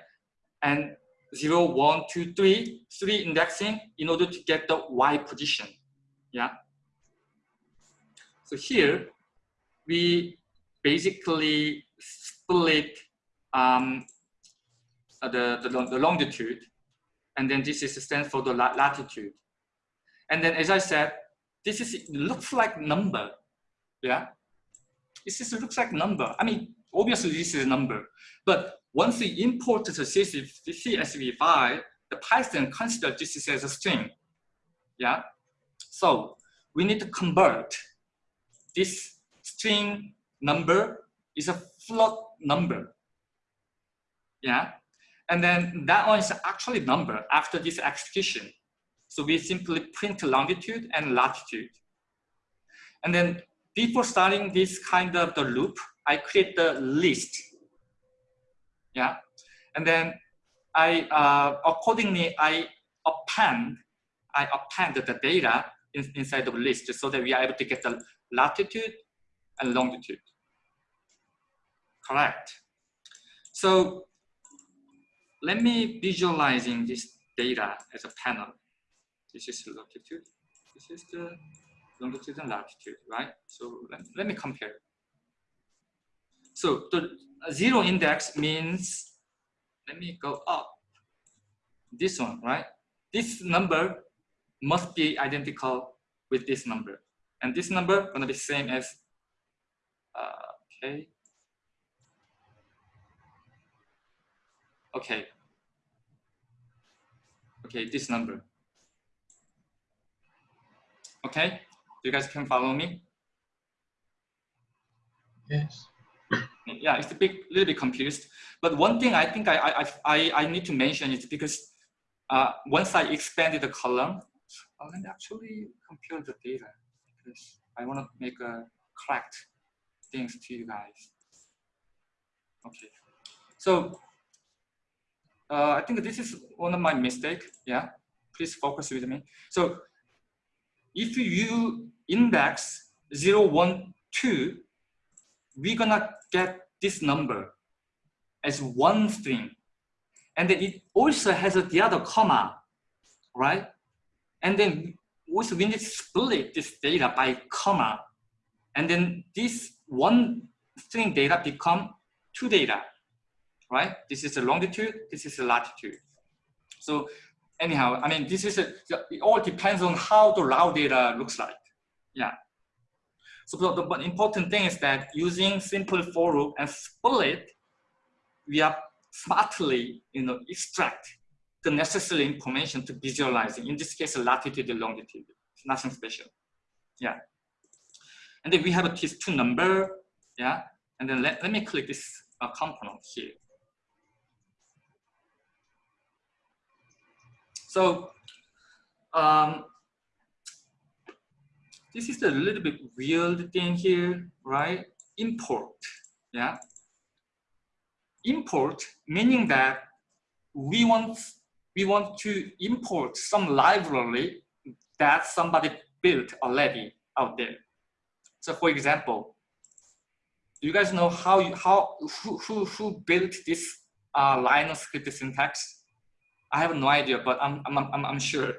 And zero, one, two, three, three indexing in order to get the Y position, yeah? So here, we basically split um, uh, the, the, the longitude, and then this is the stands for the latitude. And then, as I said, this is looks like number, yeah. This is looks like number. I mean, obviously this is a number, but once we import the CSV, CSV file, the Python considers this as a string. Yeah. So we need to convert this string number is a float number. Yeah. And then that one is actually number after this execution. So we simply print longitude and latitude. And then before starting this kind of the loop, I create the list. Yeah. And then I uh, accordingly I append I append the data in, inside the list so that we are able to get the latitude and longitude. Correct. So let me visualizing this data as a panel. This is longitude. This is the longitude and latitude, right? So let, let me compare. So the zero index means, let me go up. This one, right? This number must be identical with this number. And this number gonna be same as, uh, okay. Okay. Okay, this number. Okay, you guys can follow me? Yes. Yeah, it's a bit, little bit confused. But one thing I think I, I, I, I need to mention is because uh, once I expanded the column, I can actually compare the data because I want to make a correct things to you guys. Okay, so uh, I think this is one of my mistake. Yeah, please focus with me. So if you index 0, 1, 2, we're gonna get this number as one string. And then it also has the other comma, right? And then also we need to split this data by comma. And then this one string data become two data, right? This is the longitude, this is the latitude. So anyhow, I mean, this is a, it all depends on how the raw data looks like. Yeah. So the, the important thing is that using simple for loop and split, we are smartly, you know, extract the necessary information to visualizing. In this case, latitude and longitude. It's nothing special. Yeah. And then we have a T2 number. Yeah. And then let, let me click this uh, component here. So um, this is a little bit weird thing here, right? Import, yeah. Import meaning that we want we want to import some library that somebody built already out there. So for example, do you guys know how you, how who who, who built this uh, rhinoscriptsyntax? I have no idea, but I'm, I'm, I'm, I'm sure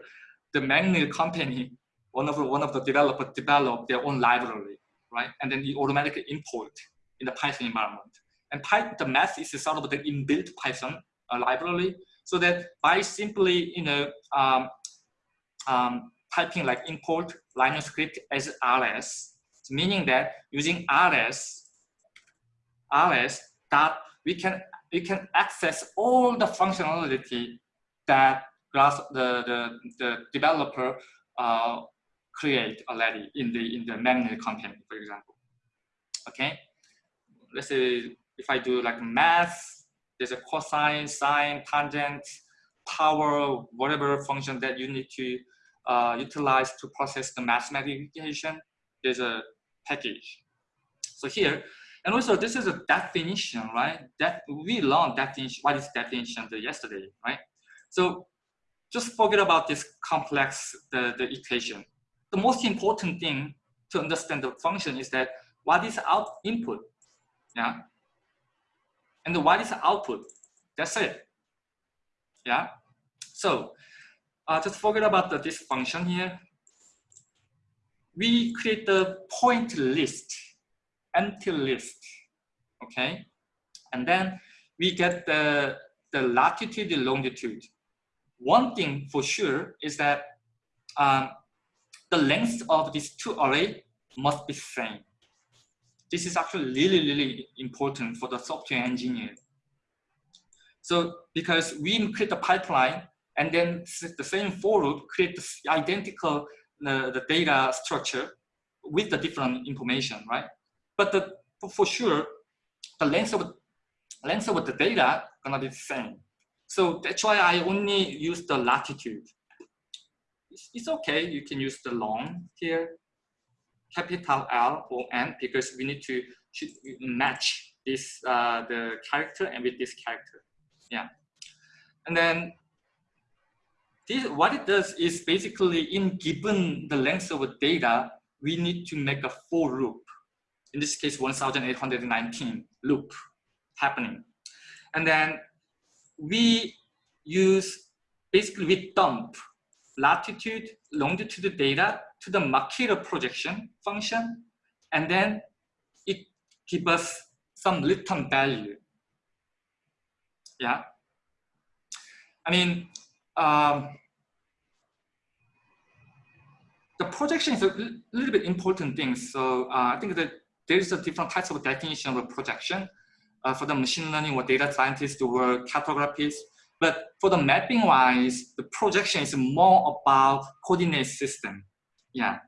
the McNeel company, one of, the, one of the developers developed their own library, right? And then you automatically import in the Python environment. And Python, the math is sort of the inbuilt Python uh, library, so that by simply, you know, um, um, typing like import rhinoscript as rs, meaning that using rs, rs that we can we can access all the functionality that the, the, the developer uh, create already in the in the McNeel content, for example. Okay, let's say if I do like math, there's a cosine, sine, tangent, power, whatever function that you need to uh, utilize to process the mathematical equation, there's a package. So here, and also this is a definition, right? That we learned definition, what is definition yesterday, right? So just forget about this complex the, the equation. The most important thing to understand the function is that what is out input, yeah, and what is output. That's it, yeah. So uh, just forget about the, this function here. We create the point list, empty list, okay, and then we get the the latitude, the longitude one thing for sure is that um, the length of these two array must be same. this is actually really, really important for the software engineer. So because we create a pipeline and then the same for loop create the identical uh, the data structure with the different information, right? But the, for sure, the length of length of the data gonna be the same. So that's why I only use the latitude. It's, okay, you can use the long here, capital L or N because we need to match this uh, the character and with this character. Yeah. And then this, what it does is basically in given the length of data, we need to make a for loop. In this case, 1819 loop happening. And then we use, basically we dump latitude, longitude data to the Mercator projection function, and then it gives us some return value. Yeah. I mean, um, the projection is a little bit important thing. So uh, I think that there is a different types of definition of projection uh, for the machine learning or data scientists or cartographers. But for the mapping wise, the projection is more about coordinate system. Yeah.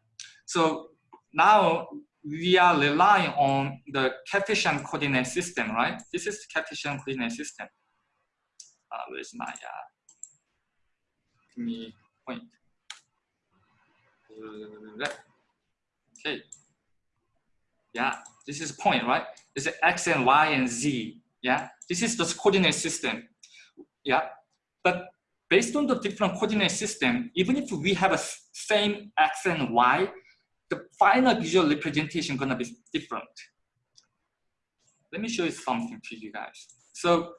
So now we are relying on the Cartesian coordinate system, right? This is Cartesian coordinate system. Uh, where's my uh, me point? Okay. Yeah, this is a point, right? This is X and Y and Z. Yeah, this is the coordinate system. Yeah, but based on the different coordinate system, even if we have a same X and Y, the final visual representation gonna be different. Let me show you something to you guys. So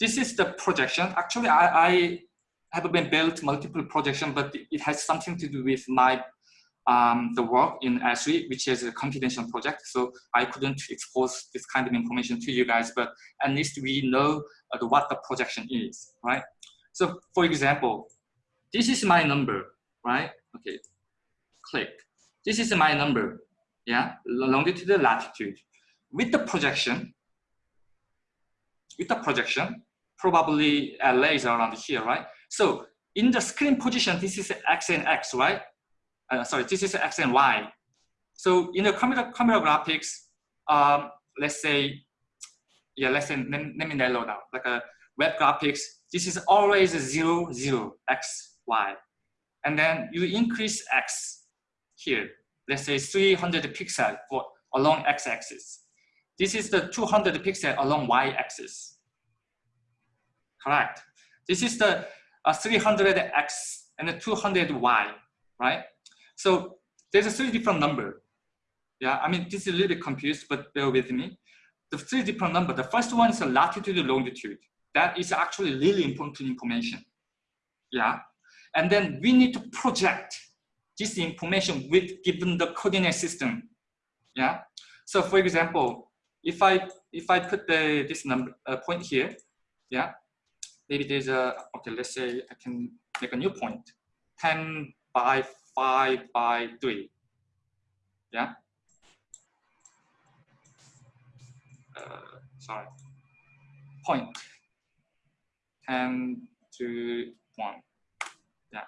this is the projection. Actually, I, I have been built multiple projection, but it has something to do with my um, the work in Esri, which is a confidential project. So I couldn't expose this kind of information to you guys, but at least we know uh, what the projection is, right? So for example, this is my number, right? Okay, click. This is my number, yeah, longitude, latitude. With the projection, with the projection, probably LA is around here, right? So in the screen position, this is X and X, right? Uh, sorry, this is X and Y. So in the computer, camera graphics, um, let's say, yeah, let's say, let, let me narrow down, like a web graphics, this is always zero, zero, X, Y. And then you increase X here, let's say 300 pixel for along X axis. This is the 200 pixel along Y axis. Correct. This is the a 300x and a 200y, right? So there's a three different number. Yeah, I mean, this is a little bit confused, but bear with me. The three different number, the first one is a latitude and longitude. That is actually really important information. Yeah, and then we need to project this information with given the coordinate system. Yeah, so for example, if I if I put the this number uh, point here, yeah, maybe there's a, okay, let's say I can make a new point, 10 by 5 by 3. Yeah? Uh, sorry. Point. 10 to 1. Yeah.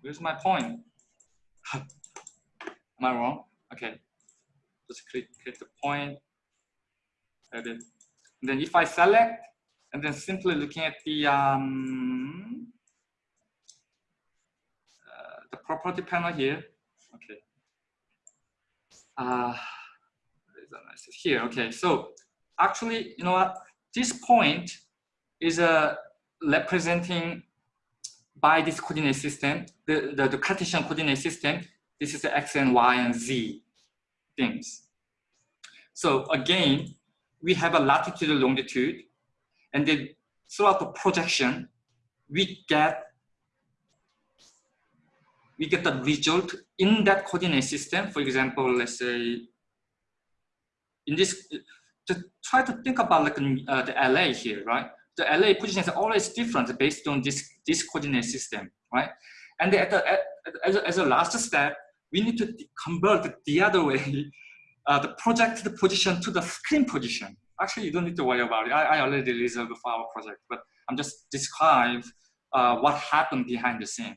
Where's my point? <laughs> Am I wrong? Okay. Just click, click the point. Edit. And then if I select and then simply looking at the um, the property panel here. Okay. Uh, here. Okay. So actually, you know what? This point is a uh, representing by this coordinate system, the, the, the Cartesian coordinate system. This is the x and y and z things. So again, we have a latitude and longitude and then throughout the projection, we get we get the result in that coordinate system. For example, let's say in this, to try to think about like uh, the LA here, right? The LA position is always different based on this, this coordinate system, right? And at the, at, as, a, as a last step, we need to convert the other way <laughs> uh, the project the position to the screen position. Actually, you don't need to worry about it. I, I already reserved for our project, but I'm just describe uh, what happened behind the scene?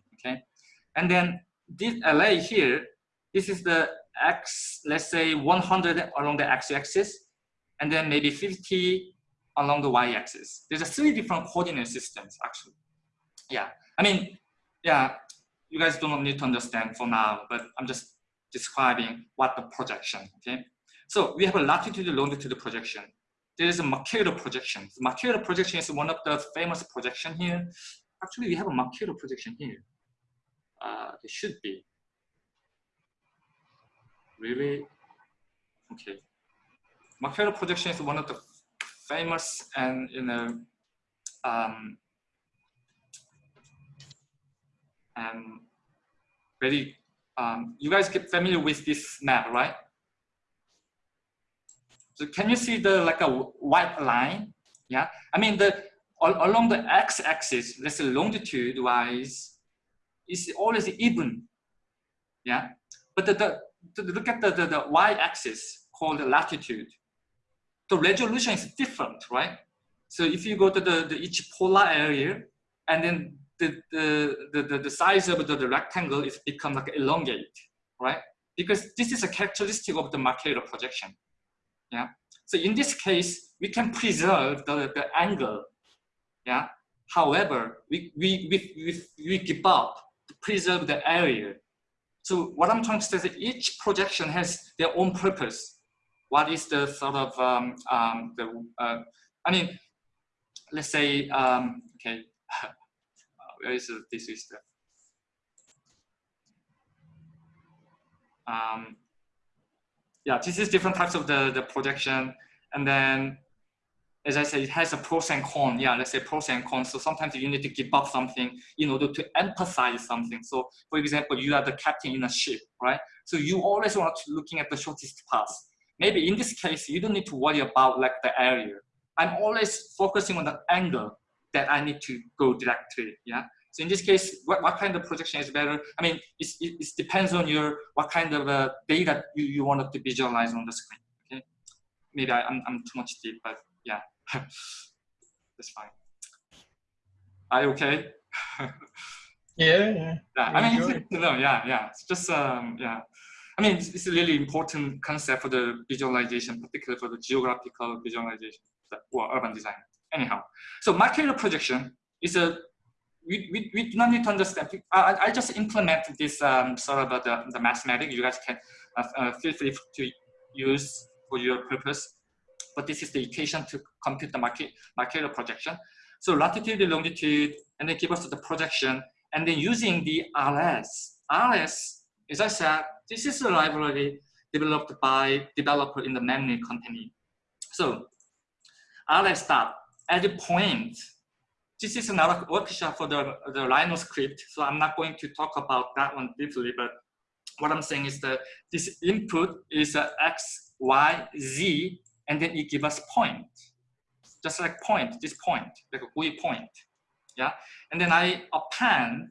And then this LA here, this is the X, let's say 100 along the X-axis, and then maybe 50 along the Y-axis. There's a three different coordinate systems, actually. Yeah, I mean, yeah, you guys don't need to understand for now, but I'm just describing what the projection, okay? So we have a latitude longitude projection. There is a Mercator projection. The Mercator projection is one of the famous projection here. Actually, we have a Mercator projection here. Uh, it should be. Really? Okay. Mercator projection is one of the famous and you know um, and very um, you guys get familiar with this map, right? So can you see the like a white line? Yeah, I mean the along the x-axis, let's say longitude-wise, is always even. Yeah, but the, the, the look at the, the, the y-axis called latitude. The resolution is different, right? So if you go to the, the each polar area, and then the, the, the, the, size of the, the rectangle is become like elongate, right? Because this is a characteristic of the Mercator projection. Yeah. So in this case, we can preserve the, the angle. Yeah. However, we, we, we, we, we give up preserve the area. So what I'm trying to say is each projection has their own purpose. What is the sort of, um, um, the, uh, I mean, let's say, um, okay, <laughs> where is this is the um, yeah this is different types of the the projection and then as I said, it has a pros and cons. Yeah, let's say pros and cons. So sometimes you need to give up something in order to emphasize something. So for example, you are the captain in a ship, right? So you always want to looking at the shortest path. Maybe in this case, you don't need to worry about like the area. I'm always focusing on the angle that I need to go directly. Yeah. So in this case, what, what kind of projection is better? I mean, it, it depends on your what kind of uh, data you, you want to visualize on the screen. Okay, maybe I, am I'm, I'm too much deep, but yeah, <sighs> that's fine. Are you okay? <laughs> yeah, yeah. Yeah, I mean, no, yeah, yeah. It's just um, yeah. I mean, it's, it's, a really important concept for the visualization, particularly for the geographical visualization or urban design. Anyhow, so Mercator projection is a we, we, we do not need to understand. I, I just implement this um, sort of uh, the, the mathematics. You guys can uh, uh, feel free to use for your purpose. But this is the equation to compute the market, Mercator projection. So latitude, longitude, and then give us the projection. And then using the RS. RS, as I said, this is a library developed by developer in the McNeel company. So RS dot at the point this is another workshop for the, the Rhino script, so I'm not going to talk about that one deeply, but what I'm saying is that this input is a x, y, z, and then it gives us point. Just like point, this point, like a GUI point. Yeah. And then I append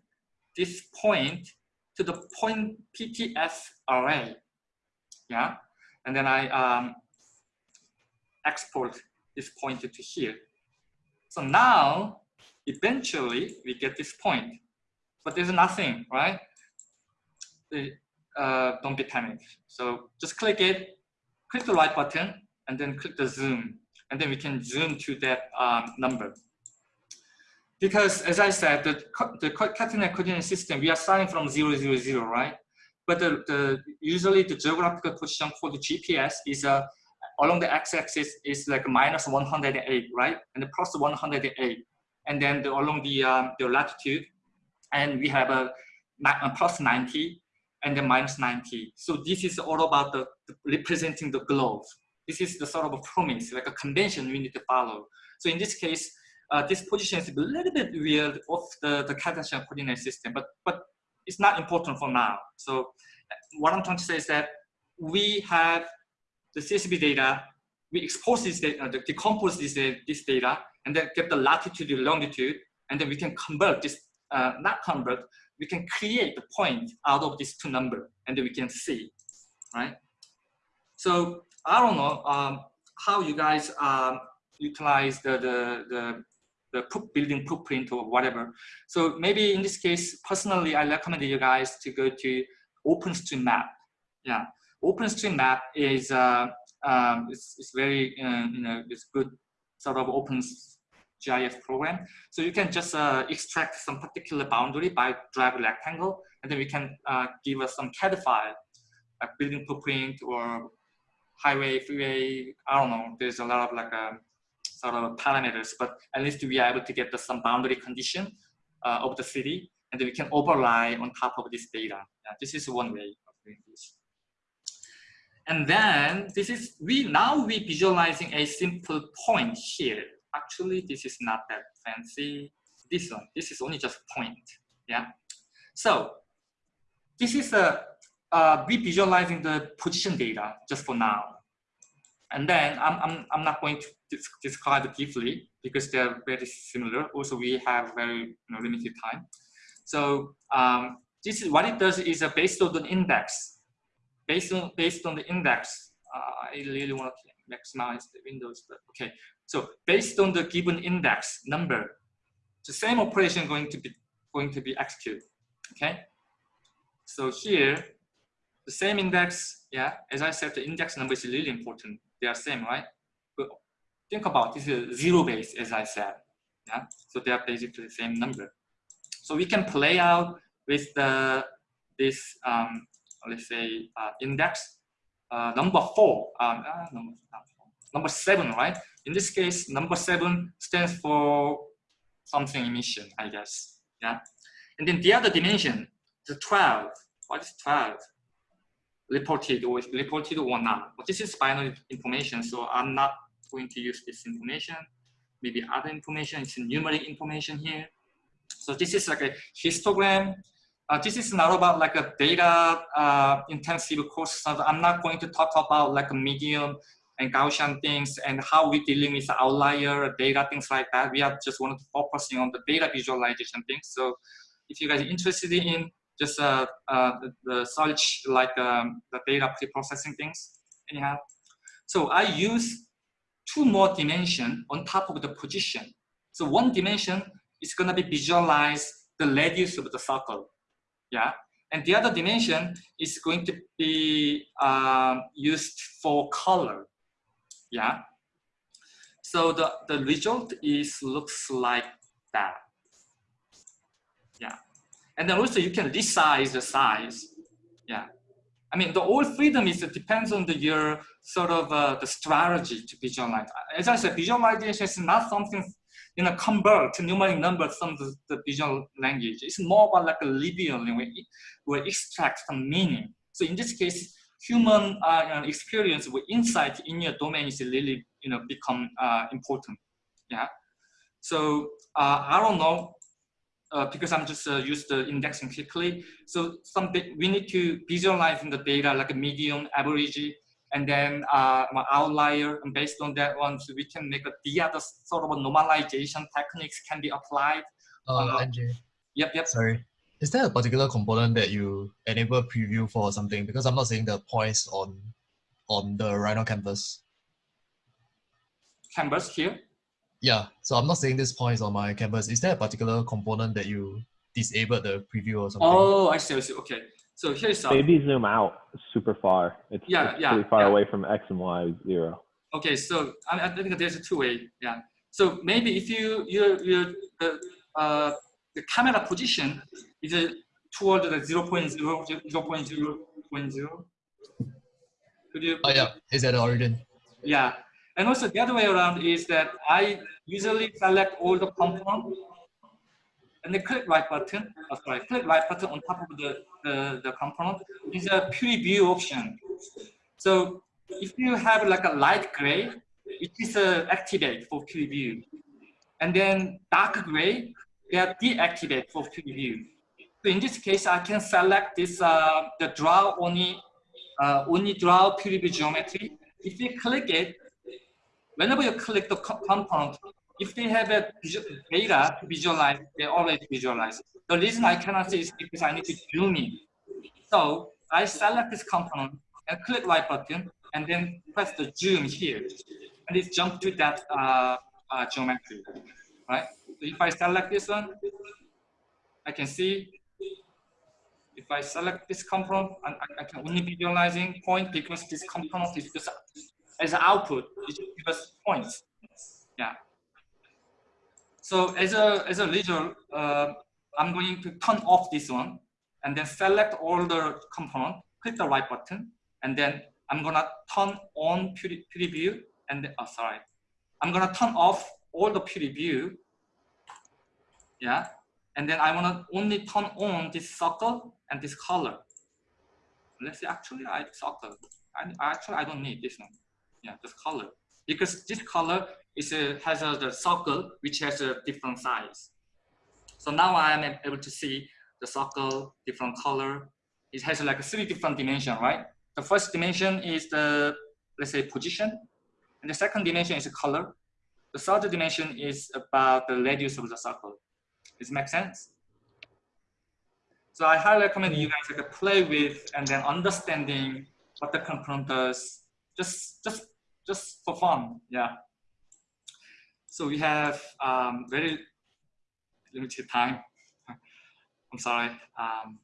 this point to the point PTS array. Yeah. And then I um, export this pointer to here. So now eventually we get this point, but there's nothing, right? Uh, don't be panicked. So just click it, click the right button, and then click the zoom, and then we can zoom to that um, number. Because as I said, the, the Cartesian coordinate system, we are starting from zero, zero, zero, right? But the, the usually the geographical position for the GPS is uh, along the x-axis is like minus 108, right? And plus 108 and then the, along the, um, the latitude, and we have a, a plus 90 and then minus 90. So this is all about the, the, representing the globe. This is the sort of a promise, like a convention we need to follow. So in this case, uh, this position is a little bit weird of the, the Cartesian coordinate system, but, but it's not important for now. So what I'm trying to say is that we have the CSV data, we expose this data, decompose this, this data, and then get the latitude and longitude, and then we can convert this, uh, not convert, we can create the point out of these two numbers, and then we can see, right? So I don't know um, how you guys um, utilize the, the, the, the building footprint or whatever. So maybe in this case, personally, I recommend you guys to go to OpenStreetMap. Yeah, OpenStreetMap is uh, um, it's, it's very uh, you know it's good sort of open GIS program. So you can just uh, extract some particular boundary by drag rectangle, and then we can uh, give us some CAD file, like building footprint or highway, freeway. I don't know. There's a lot of like a um, sort of parameters, but at least we are able to get the, some boundary condition uh, of the city, and we can overlay on top of this data. Yeah, this is one way of doing this. And then this is, we now we visualizing a simple point here. Actually, this is not that fancy. This one, this is only just point, yeah? So this is a, uh, we visualizing the position data just for now. And then I'm, I'm, I'm not going to describe it deeply because they're very similar. Also, we have very you know, limited time. So um, this is what it does is uh, based on the index based on based on the index, uh, I really want to maximize the windows, but okay. So based on the given index number, the same operation going to be going to be executed. Okay. So here, the same index, yeah. As I said, the index number is really important. They are same, right? But think about this is zero base, as I said. Yeah. So they are basically the same number. So we can play out with the this um, let's say uh, index uh, number four, um, uh, number, number seven, right? In this case, number seven stands for something emission, I guess. Yeah. And then the other dimension, the 12. What is 12? Reported or reported or not. But this is binary information, so I'm not going to use this information. Maybe other information, it's numeric information here. So this is like a histogram uh, this is not about like a data uh, intensive course. So I'm not going to talk about like a medium and Gaussian things and how we dealing with outlier data, things like that. We are just wanted to focusing on the data visualization things. So if you guys are interested in just uh, uh, the, the search like um, the data pre-processing things, anyhow. So I use two more dimension on top of the position. So one dimension is gonna be visualize the radius of the circle yeah. And the other dimension is going to be uh, used for color, yeah. So the, the result is looks like that, yeah. And then also you can resize the size, yeah. I mean, the all freedom is it depends on the your sort of uh, the strategy to visualize. As I said, visualization is not something you know, convert to numeric numbers from the, the visual language. It's more about like a linear language where extract some meaning. So in this case, human uh, experience with insight in your domain is really, you know, become uh, important. Yeah. So uh, I don't know, uh, because I'm just uh, use the indexing quickly. So some we need to visualize in the data like a median, average, and then uh, outlier, and based on that one, so we can make a, the other sort of a normalization techniques can be applied. Uh, uh, Yep, yep. Sorry. Is there a particular component that you enable preview for or something? Because I'm not seeing the points on on the Rhino canvas. Canvas here? Yeah, so I'm not saying this point is on my canvas. Is there a particular component that you disabled the preview or something? Oh, I see, I see. Okay. So here's some. Maybe zoom out super far. It's, yeah, it's yeah, pretty far yeah. away from X and Y zero. Okay, so I, I think there's a two way. Yeah. So maybe if you you you the uh, the camera position is uh, toward the 0 0.0 0 0.0 Could you? Oh yeah, is at the origin. Yeah, and also the other way around is that I usually select all the components and then click right button, oh, sorry, click right button on top of the, the, the component is a preview option. So if you have like a light gray, it is uh, activate for preview. And then dark gray, they are deactivate for preview. So in this case, I can select this, uh, the draw only, uh, only draw preview geometry. If you click it, whenever you click the compound, if they have a data to visualize, they already visualize. The reason I cannot see is because I need to zoom in. So I select this component and click right button and then press the zoom here, and it jump to that uh, uh, geometry, right? So if I select this one, I can see if I select this component, I, I can only visualizing point because this component is just as an output, it gives us points. Yeah. So as a as a result, uh, I'm going to turn off this one and then select all the component, click the right button, and then I'm gonna turn on preview and oh sorry, I'm gonna turn off all the preview. Yeah, and then I wanna only turn on this circle and this color. Let's see, actually I circle. I actually I don't need this one. Yeah, this color because this color is a, has a the circle which has a different size. So now I am able to see the circle, different color. It has like three different dimension, right? The first dimension is the, let's say, position. And the second dimension is the color. The third dimension is about the radius of the circle. Does it make sense? So I highly recommend you guys like play with and then understanding what the component does. Just, just, just for fun, yeah. So we have um, very limited time. <laughs> I'm sorry. Um,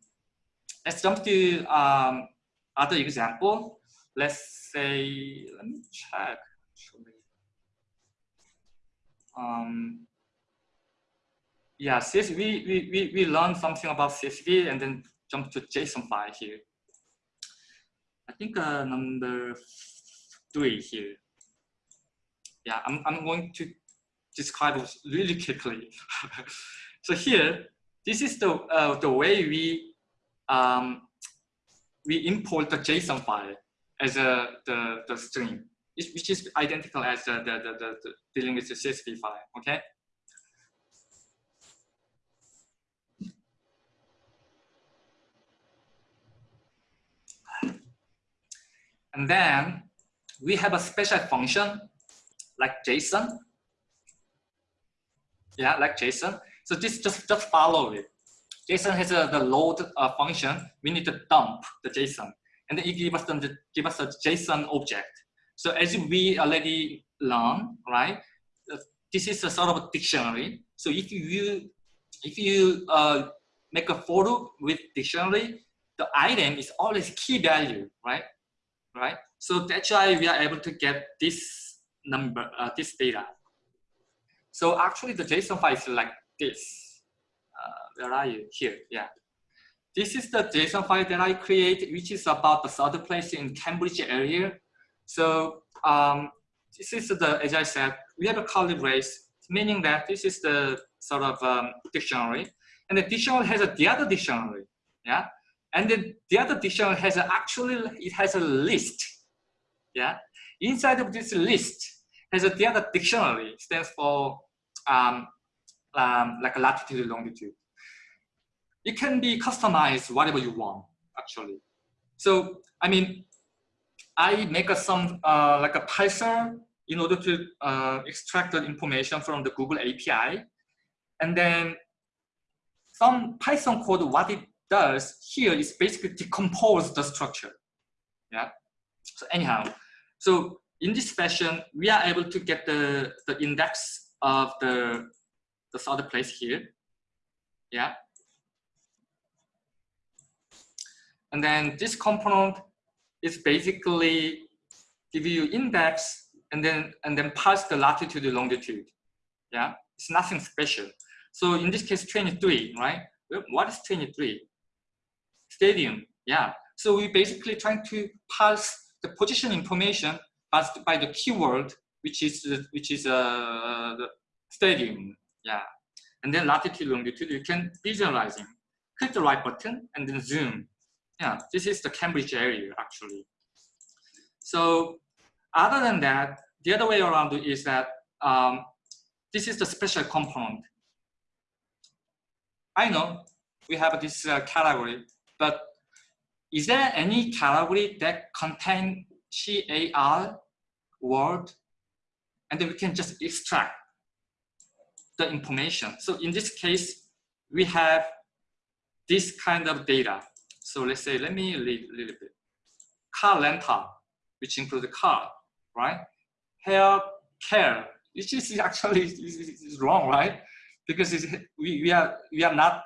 let's jump to um, other example. Let's say, let me check. Um, yeah, CSV, we, we, we learned something about CSV and then jump to JSON file here. I think uh, number three here. Yeah, I'm, I'm going to describe really quickly. <laughs> so here, this is the, uh, the way we, um, we import the JSON file as a, the, the string, which is identical as the, the, the, the, dealing with the CSV file, okay? And then we have a special function like JSON. Yeah, like JSON. So this just, just follow it. JSON has a, the load uh, function. We need to dump the JSON. And then it gives us, the, give us a JSON object. So as we already learned, right, uh, this is a sort of a dictionary. So if you, if you uh, make a for loop with dictionary, the item is always key value, right? Right. So that's why we are able to get this number, uh, this data. So actually the JSON file is like this. Uh, where are you? Here, yeah. This is the JSON file that I create, which is about the third place in Cambridge area. So um, this is the, as I said, we have a curly brace, meaning that this is the sort of um, dictionary. And the dictionary has a, the other dictionary, yeah? And then the other dictionary has a, actually, it has a list, yeah? Inside of this list has a, the other dictionary, stands for um, um, like a latitude, longitude. It can be customized whatever you want, actually. So, I mean, I make a, some uh, like a Python in order to uh, extract the information from the Google API. And then some Python code, what it does here is basically decompose the structure. Yeah. So anyhow, so in this fashion, we are able to get the, the index of the the third place here. Yeah. And then this component is basically give you index and then and then pass the latitude and longitude. Yeah, it's nothing special. So in this case, 23, right? What is 23? Stadium. Yeah. So we basically trying to pass the position information passed by the keyword, which is which is uh, the stadium. Yeah. And then latitude, longitude, you can visualizing. Click the right button and then zoom. Yeah, this is the Cambridge area actually. So other than that, the other way around is that um, this is the special component. I know we have this uh, category, but is there any category that contain CAR word and then we can just extract the information. So in this case, we have this kind of data. So let's say, let me read a little bit. Car rental, which includes car, right? Hair care, which is <laughs> actually is wrong, right? Because we, we are we are not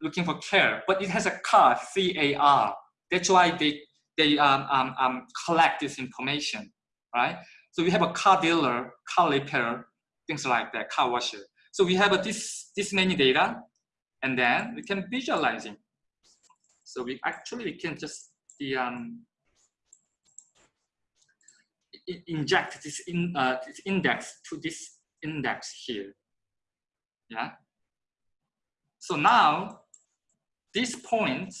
looking for care, but it has a car, C-A-R. That's why they they um, um, um, collect this information, right? So we have a car dealer, car repair, things like that, car washer. So we have a, this this many data, and then we can visualize it. So we actually we can just the um, inject this in uh, this index to this index here. Yeah. So now this point,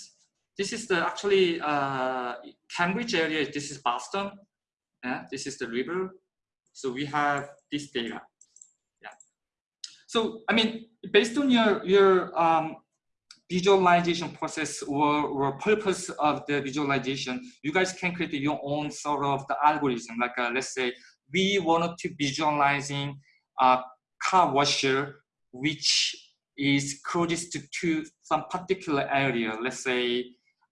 this is the actually uh, Cambridge area. This is Boston. Yeah. This is the river. So we have this data. Yeah. So I mean, based on your your um, visualization process or, or purpose of the visualization, you guys can create your own sort of the algorithm. Like uh, let's say we wanted to visualizing a car washer which is closest to, to some particular area, let's say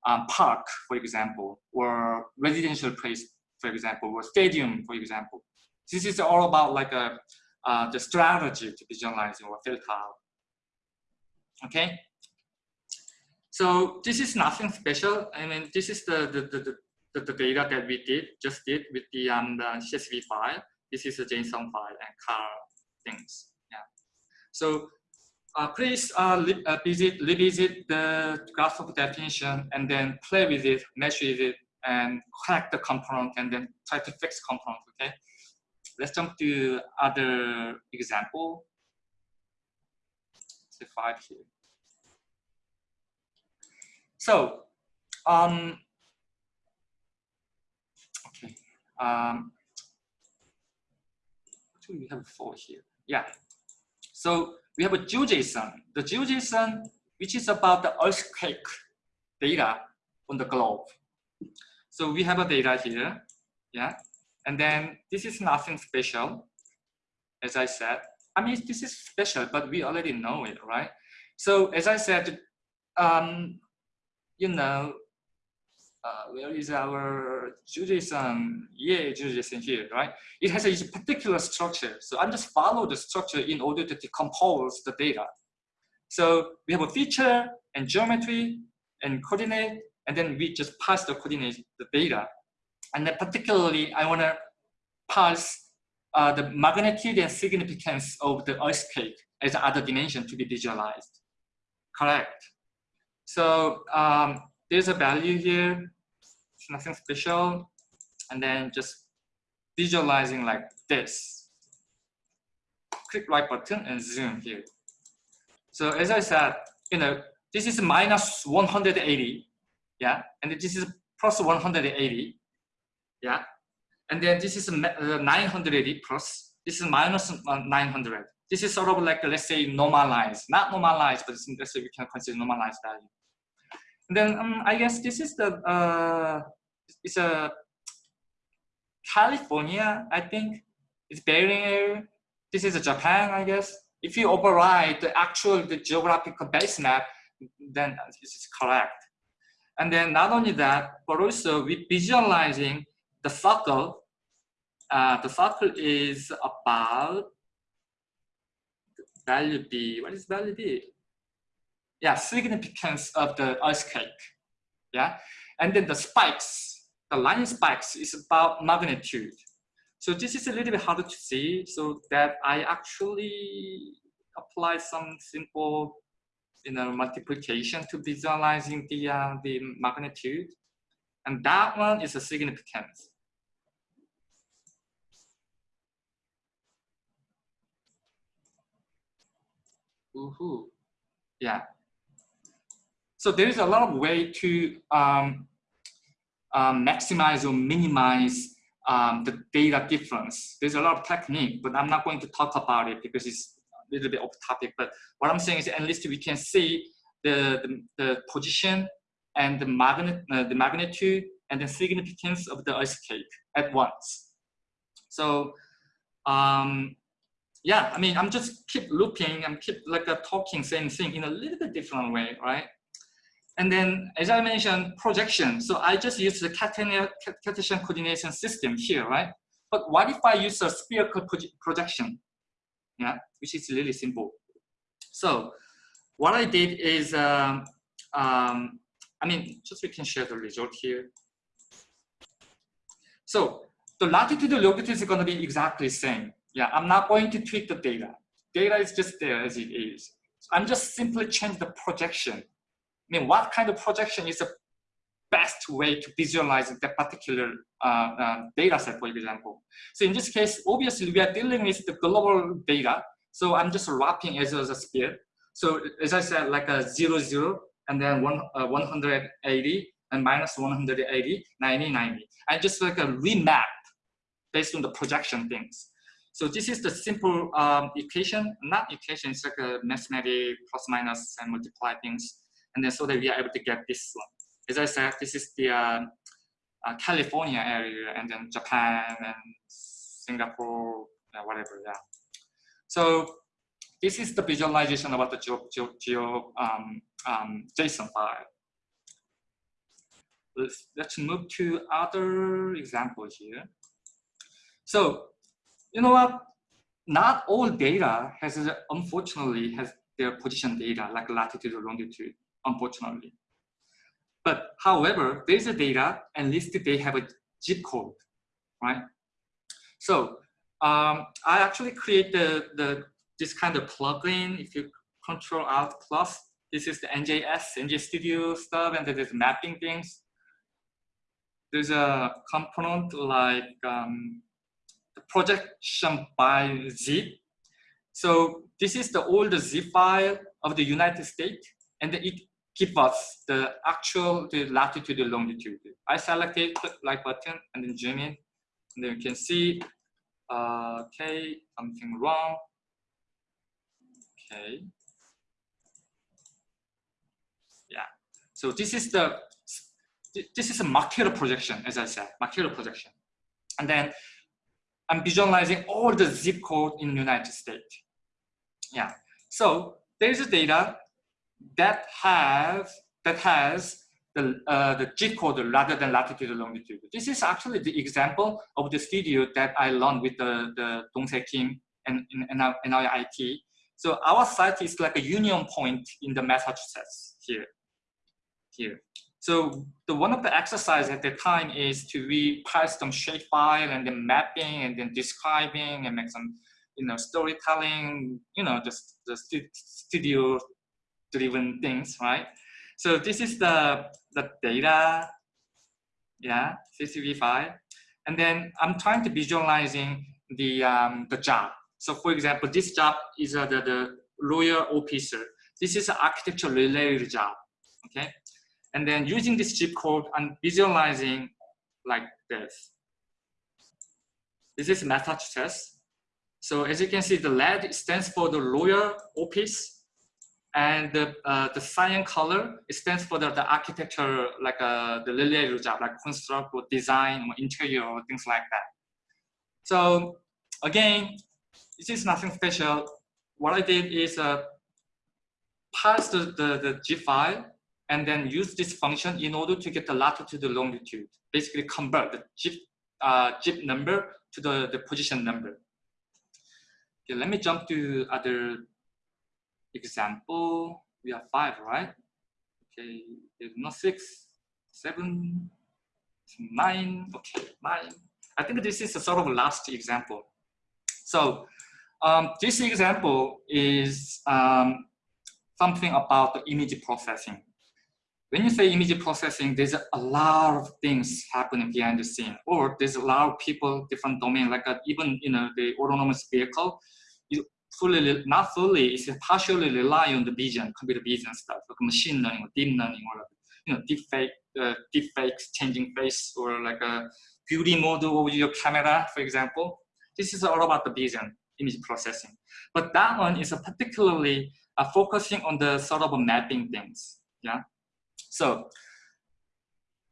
um, park, for example, or residential place, for example, or stadium, for example. This is all about like a, uh, the strategy to visualize or filter out. Okay, so this is nothing special. I mean, this is the, the, the, the, the data that we did, just did with the, um, the CSV file. This is a JSON file and car things. Yeah. So uh, please uh, uh, visit, revisit the graph of definition and then play with it, with it, and collect the component and then try to fix component, okay? Let's jump to other example. Say five here. So, um, okay, um, actually we have four here. Yeah. So we have a GeoJSON. The GeoJSON, which is about the earthquake data on the globe. So we have a data here, yeah. And then this is nothing special, as I said. I mean, this is special, but we already know it, right? So as I said, um, you know, uh, where is our JSON? Yeah, JSON here, right? It has a particular structure. So I'm just follow the structure in order to decompose the data. So we have a feature and geometry and coordinate, and then we just pass the coordinate, the data. And then particularly, I want to pass uh, the magnitude and significance of the earthquake as other dimension to be visualized. Correct. So um, there's a value here, nothing special. And then just visualizing like this. Click right button and zoom here. So as I said, you know, this is minus 180, yeah, and this is plus 180, yeah, and then this is uh, 980 plus, this is minus 900. This is sort of like, let's say, normalized, not normalized, but let's say we can consider normalized value. Then um, I guess this is the, uh, it's a California, I think. It's Bering area. This is a Japan, I guess. If you override the actual the geographical base map, then this is correct. And then not only that, but also we visualizing the circle. Uh, the circle is about value B. What is value B? Yeah, significance of the earthquake. Yeah, and then the spikes, the line spikes is about magnitude. So this is a little bit harder to see. So that I actually apply some simple, you know, multiplication to visualizing the uh, the magnitude, and that one is a significance. Woohoo! Yeah. So there is a lot of way to um, um, maximize or minimize um, the data difference. There's a lot of technique, but I'm not going to talk about it because it's a little bit off topic. But what I'm saying is at least we can see the, the, the position and the, magnet, uh, the magnitude and the significance of the earthquake at once. So um, yeah, I mean, I'm just keep looping, I'm keep like a talking same thing in a little bit different way, right? And then, as I mentioned, projection. So I just use the Cartesian coordination system here, right? But what if I use a spherical projection? Yeah, which is really simple. So what I did is, um, um, I mean, just we can share the result here. So the latitude and longitude is going to be exactly the same. Yeah, I'm not going to tweak the data. Data is just there as it is. So I'm just simply change the projection I mean, what kind of projection is the best way to visualize that particular uh, uh, data set, for example. So in this case, obviously we are dealing with the global data. So I'm just wrapping as a sphere. So as I said, like a zero, zero, and then one, uh, 180, and minus 180, 90, 90. I just like a remap based on the projection things. So this is the simple um, equation, not equation, it's like a mathematic plus minus and multiply things and then so that we are able to get this one. As I said, this is the uh, uh, California area, and then Japan and Singapore, whatever, yeah. So this is the visualization about the geo, geo, geo um, um, JSON file. Let's, let's move to other examples here. So, you know what? Not all data has, unfortunately, has their position data like latitude or longitude unfortunately. But however, there's a data, at least they have a zip code, right? So um, I actually create the, the this kind of plugin. If you control alt plus, this is the NJS, NJ Studio stuff, and there's mapping things. There's a component like um, the projection by zip. So this is the old zip file of the United States, and it give us the actual the latitude and longitude. I selected click like button and then zoom in, and then you can see, uh, okay, something wrong. Okay. Yeah. So this is the this is a Mercator projection, as I said, Mercator projection, and then I'm visualizing all the zip code in the United States. Yeah. So there's a data that has that has the uh, the G code rather than latitude and longitude. This is actually the example of the studio that I learned with the the Dongse Kim and in our, IT. So our site is like a union point in the Massachusetts here. Here. So the one of the exercise at the time is to reparse some shapefile and then mapping and then describing and make some you know storytelling, you know, just the studio driven things, right? So this is the, the data, yeah, CSV file. And then I'm trying to visualizing the, um, the job. So for example, this job is uh, the, the lawyer officer. This is an architecture related job, okay? And then using this zip code, I'm visualizing like this. This is Massachusetts. So as you can see, the LED stands for the lawyer office and the, uh, the cyan color it stands for the, the architecture like uh, the lily job like construct or design or interior or things like that. So again this is nothing special. What i did is uh, parse the, the, the zip file and then use this function in order to get the latitude and longitude. Basically convert the zip uh, zip number to the, the position number. Okay let me jump to other example, we have five, right? Okay, there's not six, seven, nine, okay, nine. I think this is a sort of last example. So um, this example is um, something about the image processing. When you say image processing, there's a lot of things happening behind the scene, or there's a lot of people, different domain, like a, uh, even you know the autonomous vehicle fully, not fully, it's partially rely on the vision, computer vision stuff, like machine learning or deep learning or you know, deep fake, uh, deep fakes, changing face, or like a beauty model of your camera, for example. This is all about the vision, image processing. But that one is a particularly uh, focusing on the sort of mapping things. Yeah. So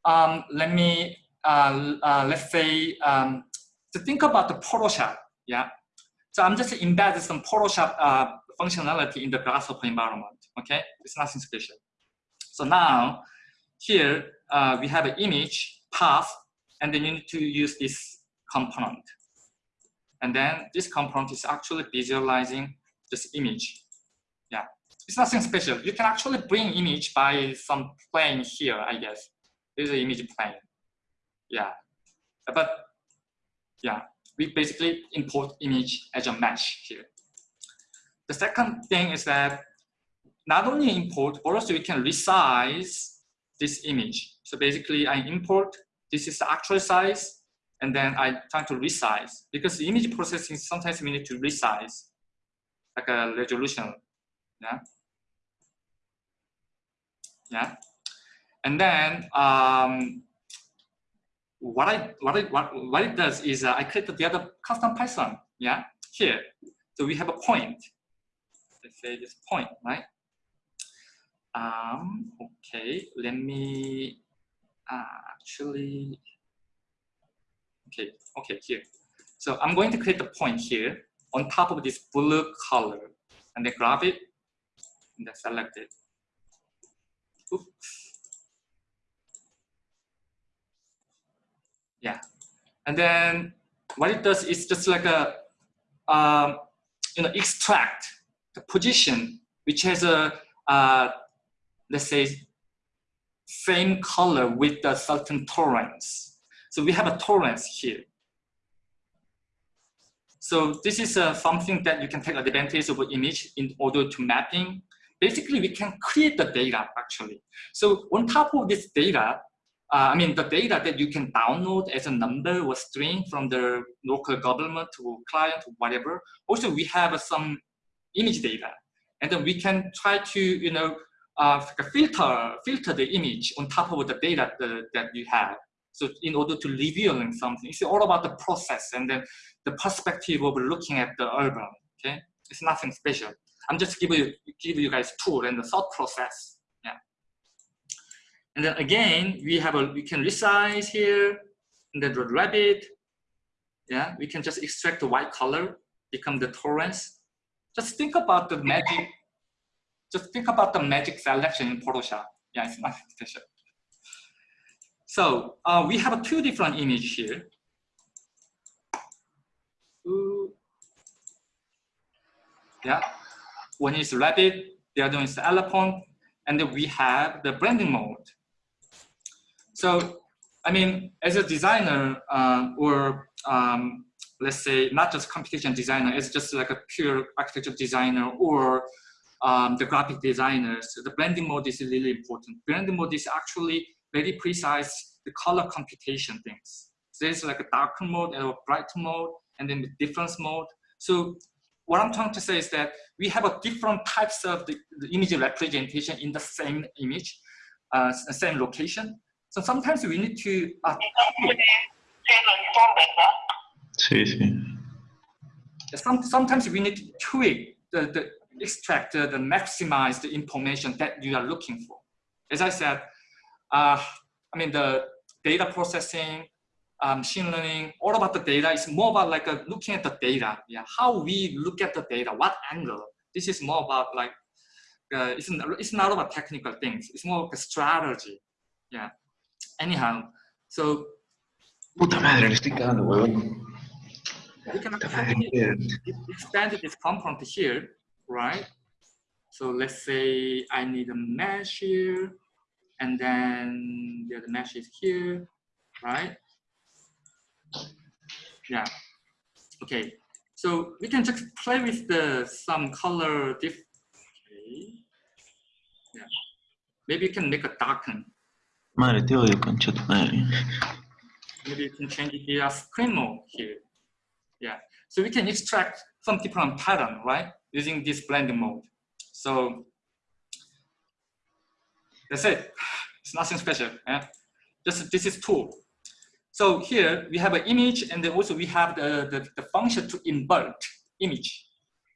um, let me uh, uh, let's say um, to think about the Photoshop. Yeah. So I'm just embedding some Photoshop uh, functionality in the Grasshopper environment, okay? It's nothing special. So now here uh, we have an image path, and then you need to use this component. And then this component is actually visualizing this image. Yeah, it's nothing special. You can actually bring image by some plane here, I guess. There's an image plane. Yeah, but yeah, we basically import image as a mesh here. The second thing is that not only import, but also we can resize this image. So basically I import, this is the actual size, and then I try to resize because the image processing sometimes we need to resize like a resolution. Yeah. Yeah. And then um, what I what it what, what it does is uh, I create the other custom Python. Yeah. Here. So we have a point. Let's say this point, right? Um, okay, let me uh, actually Okay, okay, here. So I'm going to create a point here on top of this blue color and then grab it and then select it. Oops. Yeah. And then what it does is just like a, um, you know, extract the position which has a, uh, let's say, same color with the certain tolerance. So we have a tolerance here. So this is uh, something that you can take advantage of image in order to mapping. Basically, we can create the data actually. So on top of this data, uh, I mean the data that you can download as a number or string from the local government or client or whatever. Also, we have uh, some image data, and then we can try to you know uh, filter filter the image on top of the data the, that you have. So in order to revealing something, it's all about the process and then the perspective of looking at the urban. Okay, it's nothing special. I'm just giving you give you guys tool and the thought process. And then again, we have a we can resize here, and then the rabbit. Yeah, we can just extract the white color, become the tolerance. Just think about the magic. Just think about the magic selection in Photoshop. Yeah, it's nothing <laughs> special. So uh, we have two different images here. Ooh. Yeah, one is rabbit, the other one is elephant, and then we have the blending mode. So, I mean, as a designer uh, or um, let's say not just computation designer, it's just like a pure architecture designer or um, the graphic designers, the blending mode is really important. Blending mode is actually very precise the color computation things. So there's like a darker mode and a bright mode, and then the difference mode. So what I'm trying to say is that we have a different types of the, the image representation in the same image, uh, same location. So sometimes we need to. Uh, sí, sí. Some, sometimes we need to tweak the, the extract, the, the maximize the information that you are looking for. As I said, uh, I mean, the data processing, um, machine learning, all about the data is more about like a, looking at the data. Yeah, how we look at the data, what angle. This is more about like, uh, it's, it's not about technical things. It's more like a strategy. Yeah. Anyhow, so. Puta madre, le estoy cagando, huevón. We can expand this component here, right? So let's say I need a mesh here and then the other mesh is here, right? Yeah, okay. So we can just play with the some color diff. Okay. Yeah. Maybe you can make a darken. Te odio, concha. Maybe you can change it the screen mode here. Yeah. So we can extract some different pattern, right? Using this blending mode. So that's it. It's nothing special. Yeah? Just this is tool. So here we have an image and then also we have the, the, the function to invert image.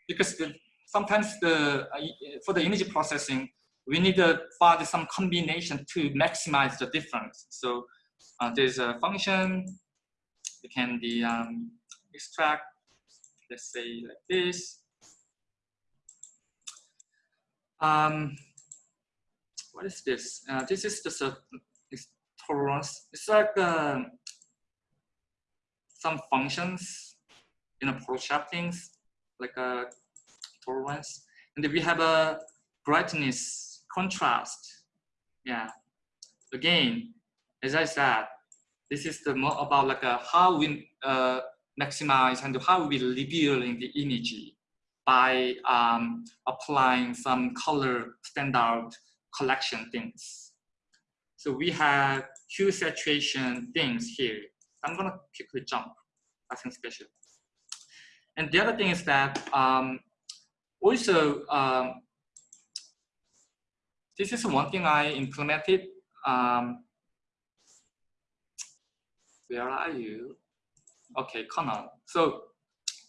Because the, sometimes the uh, for the image processing, we need to find some combination to maximize the difference. So uh, there's a function, it can be um, extract, let's say like this. Um, what is this? Uh, this is just a tolerance. It's like uh, some functions in a Photoshop things, like a tolerance. And we have a brightness contrast. Yeah. Again, as I said, this is the more about like a, how we uh, maximize and how we revealing the energy by um, applying some color standard collection things. So we have hue saturation things here. I'm gonna quickly jump, nothing special. And the other thing is that um, also, um, this is one thing I implemented. Um, where are you? Okay, Connor. So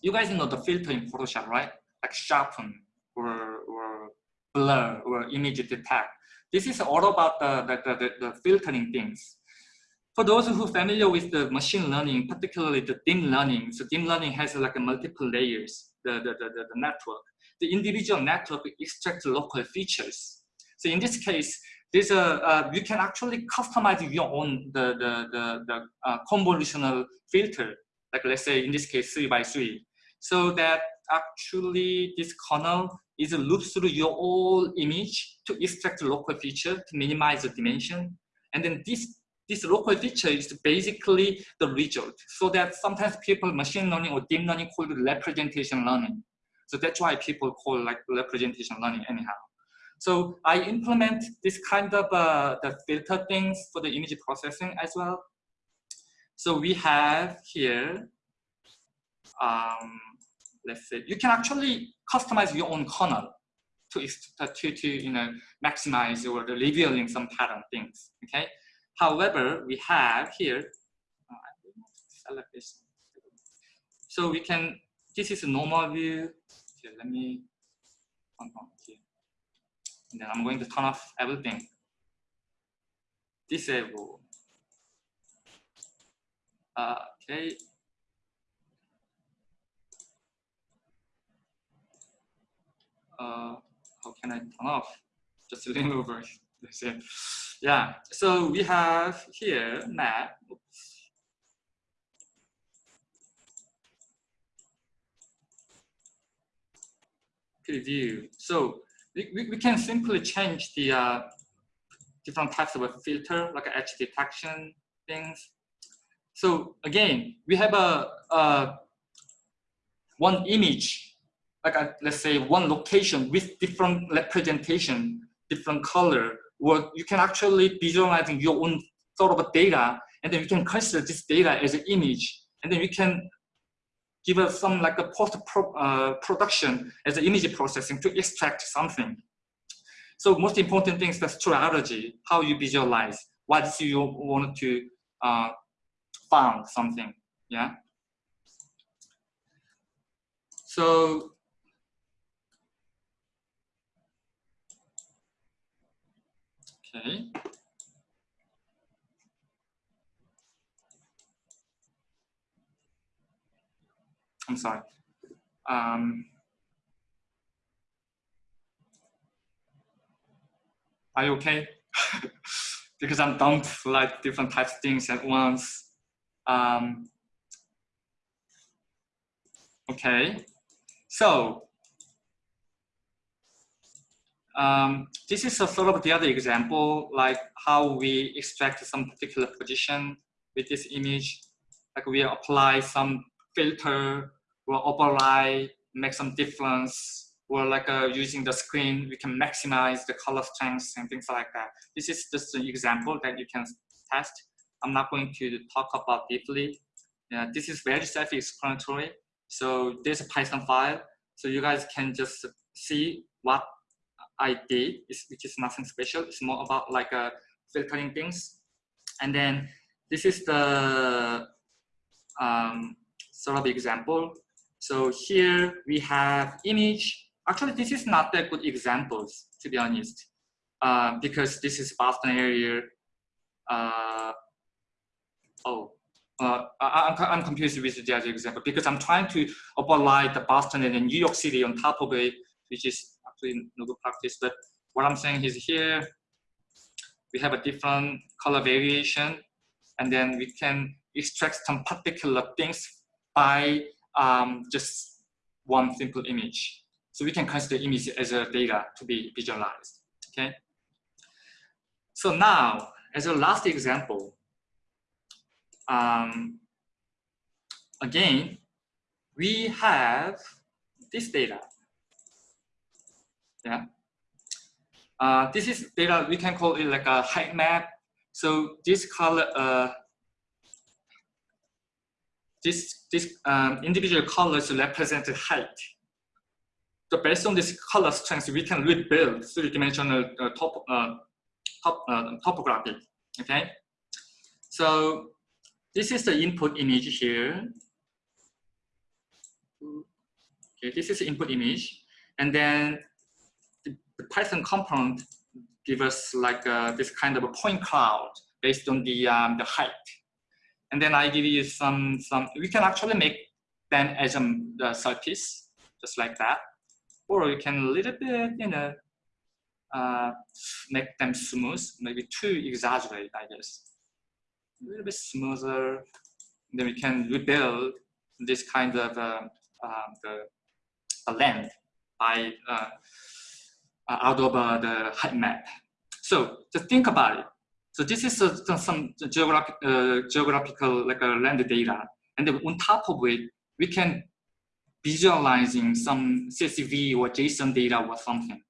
you guys know the filter in Photoshop, right? Like sharpen or, or blur or image detect. This is all about the, the, the, the filtering things. For those who are familiar with the machine learning, particularly the deep learning, so deep learning has like multiple layers, the, the, the, the network. The individual network extracts local features. So in this case, there's a, uh, you can actually customize your own the, the, the, the uh, convolutional filter, like let's say in this case, three by three. So that actually this kernel is a loop through your whole image to extract local feature to minimize the dimension. And then this, this local feature is basically the result. So that sometimes people machine learning or deep learning call it representation learning. So that's why people call like representation learning anyhow. So I implement this kind of uh, the filter things for the image processing as well. So we have here, um, let's say, you can actually customize your own kernel to, to, to you know, maximize or revealing some pattern things, okay? However, we have here, uh. So we can, this is a normal view. Okay, let me, here. And then I'm going to turn off everything. Disable. Uh, okay. uh, how can I turn off? Just <laughs> remove it. Yeah, so we have here map. Preview. So we, we, can simply change the uh, different types of a filter, like edge detection things. So again, we have a, a one image like a, let's say one location with different representation, different color, or you can actually visualizing your own sort of data, and then you can consider this data as an image, and then you can give us some like a post -pro, uh, production as an image processing to extract something. So most important thing is the strategy, how you visualize, what you want to uh, found something, yeah. So Okay. I'm sorry. Um, are you okay? <laughs> because I'm dump like different types of things at once. Um, okay. So um, this is a sort of the other example, like how we extract some particular position with this image. Like we apply some filter or overlay, make some difference, or like uh, using the screen, we can maximize the color strength and things like that. This is just an example that you can test. I'm not going to talk about deeply. Yeah, this is very self-explanatory. So there's a Python file. So you guys can just see what I did, which is nothing special. It's more about like uh, filtering things. And then this is the um, sort of example. So here we have image. Actually, this is not that good examples, to be honest, uh, because this is Boston area. Uh, oh, uh, I, am confused with the other example because I'm trying to apply the Boston and New York City on top of it, which is actually no good practice. But what I'm saying is here, we have a different color variation, and then we can extract some particular things by um, just one simple image. So we can consider image as a data to be visualized, okay? So now, as a last example, um, again, we have this data. Yeah. Uh, this is data, we can call it like a height map. So this color, uh, this, this um, individual colors represent the height. So based on this color strength, we can rebuild three-dimensional uh, top, uh, top, uh, topography, okay? So this is the input image here. Okay, this is the input image. And then the, the Python component give us like uh, this kind of a point cloud based on the, um, the height. And then I give you some, some we can actually make them as a the surface, just like that. Or you can a little bit, you know, uh, make them smooth, maybe too exaggerated, I guess. A little bit smoother. Then we can rebuild this kind of uh, uh, the, length by uh, uh, out of the height map. So just think about it. So this is uh, some geographic, uh, geographical like uh, land data. And on top of it, we can visualizing some CSV or JSON data or something.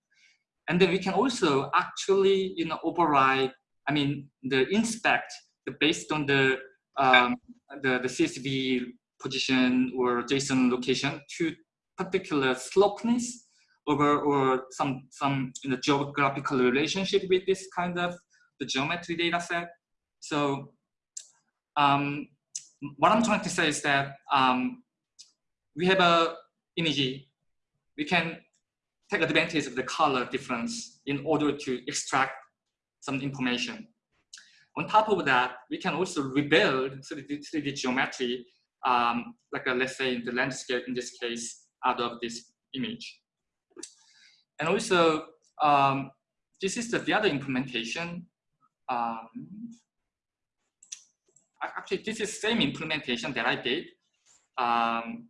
And then we can also actually, you know, override, I mean, the inspect the, based on the, um, the, the CSV position or JSON location to particular slopeness or, or some, some you know, geographical relationship with this kind of the geometry data set. So um, what I'm trying to say is that um, we have a image. We can take advantage of the color difference in order to extract some information. On top of that, we can also rebuild 3D, 3D geometry, um, like a, let's say the landscape in this case, out of this image. And also, um, this is the, the other implementation um, actually this is same implementation that I did. Um,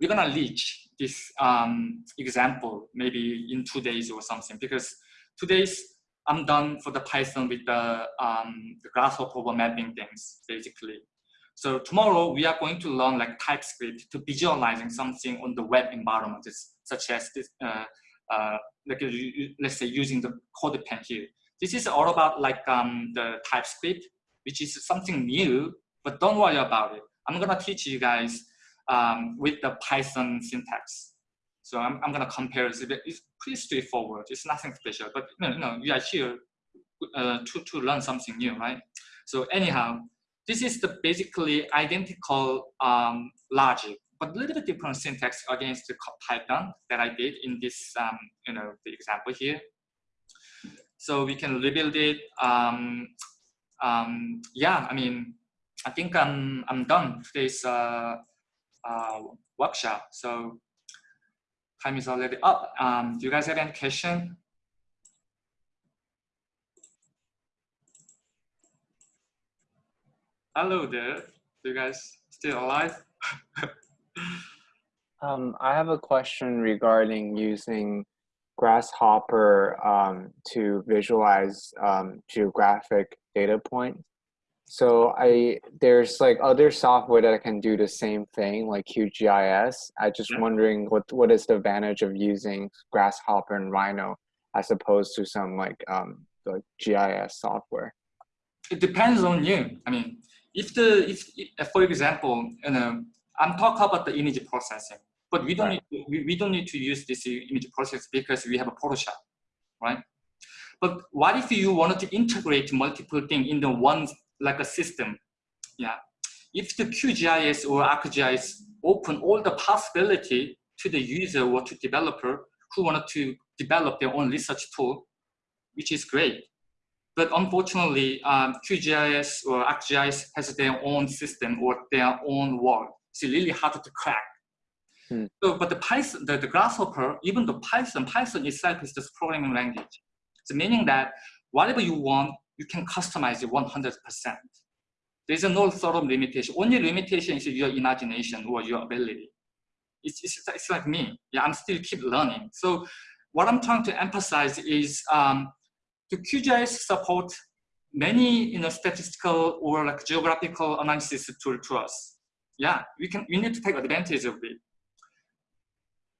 we're gonna reach this um, example maybe in two days or something because two days I'm done for the Python with the, um, the grasshopper mapping things basically. So tomorrow we are going to learn like TypeScript to visualizing something on the web environment, such as this, uh, uh, like let's say using the CodePen here. This is all about like um, the TypeScript, which is something new, but don't worry about it. I'm gonna teach you guys um, with the Python syntax. So I'm, I'm gonna compare it. It's pretty straightforward. It's nothing special, but you know, you know we are here uh, to, to learn something new, right? So anyhow, this is the basically identical um, logic, but a little bit different syntax against the Python that I did in this, um, you know, the example here. So we can rebuild it. Um, um, yeah, I mean, I think I'm, I'm done today's uh, uh, workshop. So time is already up. Um, do you guys have any question? Hello there. Do you guys still alive? <laughs> um, I have a question regarding using Grasshopper um, to visualize um, geographic data points. So I there's like other software that can do the same thing, like QGIS. I just yeah. wondering what what is the advantage of using Grasshopper and Rhino as opposed to some like um, like GIS software. It depends on you. I mean, if the if for example, you know, I'm talking about the image processing. But we don't right. need to, we, we don't need to use this image process because we have a Photoshop, right? But what if you wanted to integrate multiple things in the one like a system? Yeah. If the QGIS or ArcGIS open all the possibility to the user or to developer who wanted to develop their own research tool, which is great. But unfortunately, um, QGIS or ArcGIS has their own system or their own world. It's really hard to crack. Hmm. So, but the Python, the, the Grasshopper, even the Python, Python itself is just programming language. So meaning that whatever you want, you can customize it 100%. There's no sort of limitation. Only limitation is your imagination or your ability. It's, it's, it's like me. Yeah, I'm still keep learning. So what I'm trying to emphasize is um, the QGIS support many you know, statistical or like geographical analysis tool to us. Yeah, we can we need to take advantage of it.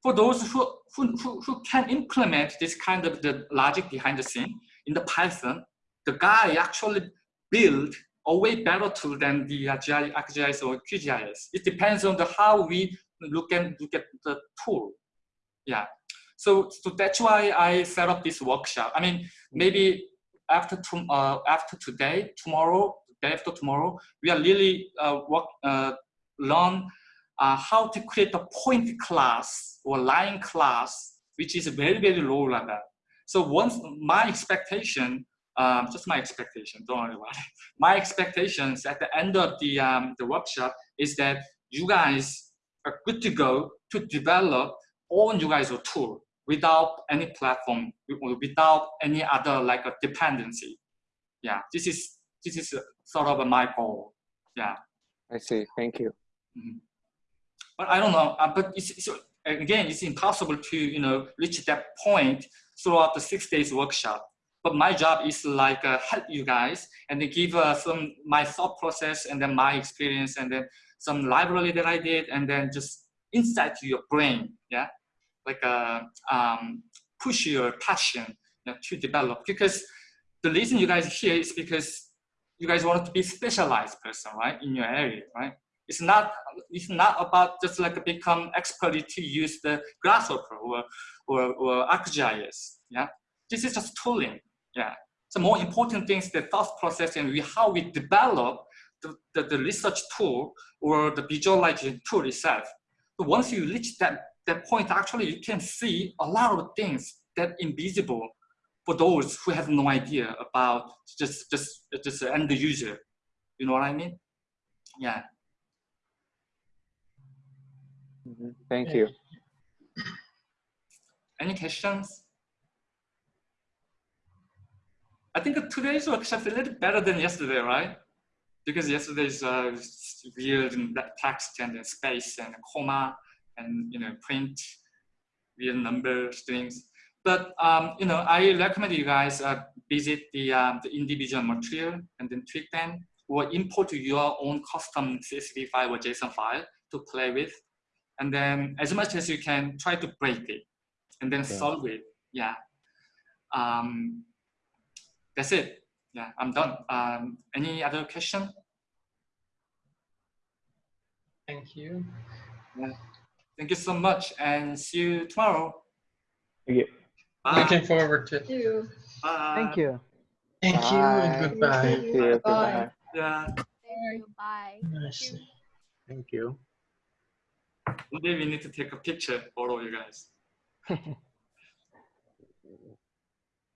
For those who, who, who, who can implement this kind of the logic behind the scene in the Python, the guy actually build a way better tool than the ArcGIS or QGIS. It depends on the how we look at look at the tool. Yeah. So, so that's why I set up this workshop. I mean, maybe after to, uh, after today, tomorrow, day after tomorrow, we are really uh, work uh, learn uh, how to create a point class or line class, which is very very low level. So once my expectation, um, just my expectation, don't worry about it. <laughs> My expectations at the end of the um, the workshop is that you guys are good to go to develop own you guys tool without any platform, without any other like a dependency. Yeah, this is this is sort of my goal. Yeah. I see. Thank you. Mm -hmm. But I don't know. Uh, but it's, it's, again, it's impossible to you know reach that point throughout the six days workshop. But my job is like uh, help you guys and then give uh, some my thought process and then my experience and then some library that I did and then just insight to your brain. Yeah like a um, push your passion you know, to develop because the reason you guys here is because you guys want to be specialized person right in your area right it's not it's not about just like become expert to use the grasshopper or or, or ArcGIS yeah this is just tooling yeah so more important things the thought process and we, how we develop the, the, the research tool or the visualization tool itself so once you reach that that point, actually, you can see a lot of things that invisible for those who have no idea about just just just end user. You know what I mean? Yeah. Mm -hmm. Thank you. Any questions? I think today's workshop is a little better than yesterday, right? Because yesterday's uh, weird text and space and comma and you know print real number strings. But um, you know, I recommend you guys uh, visit the, um, the individual material and then tweak them or import your own custom CSV file or JSON file to play with. And then as much as you can, try to break it and then solve it. Yeah. Um, that's it. Yeah, I'm done. Um, any other question? Thank you. Yeah. Thank you so much and see you tomorrow. Thank you. Bye. Looking forward to it. Thank you. Bye. Thank you. Thank you and goodbye. Thank you. Bye. Goodbye. Yeah. Thank you. Bye. Nice. Thank you. One day we need to take a picture for all you guys. <laughs>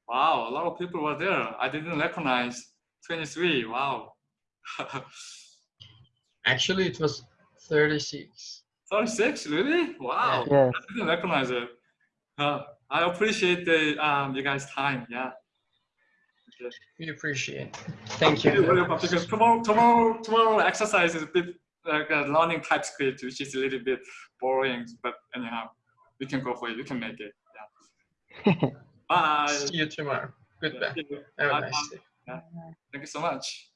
wow, a lot of people were there. I didn't recognize 23. Wow. <laughs> Actually, it was 36. 36, really? Wow. Yes. I didn't recognize it. Uh, I appreciate the um, you guys' time. Yeah. Okay. We appreciate it. Thank you. Because tomorrow, tomorrow, tomorrow exercise is a bit like uh, learning TypeScript, which is a little bit boring. But anyhow, we can go for it. We can make it. Yeah. <laughs> Bye. See you tomorrow. Goodbye. You. Have a nice day. Thank you so much.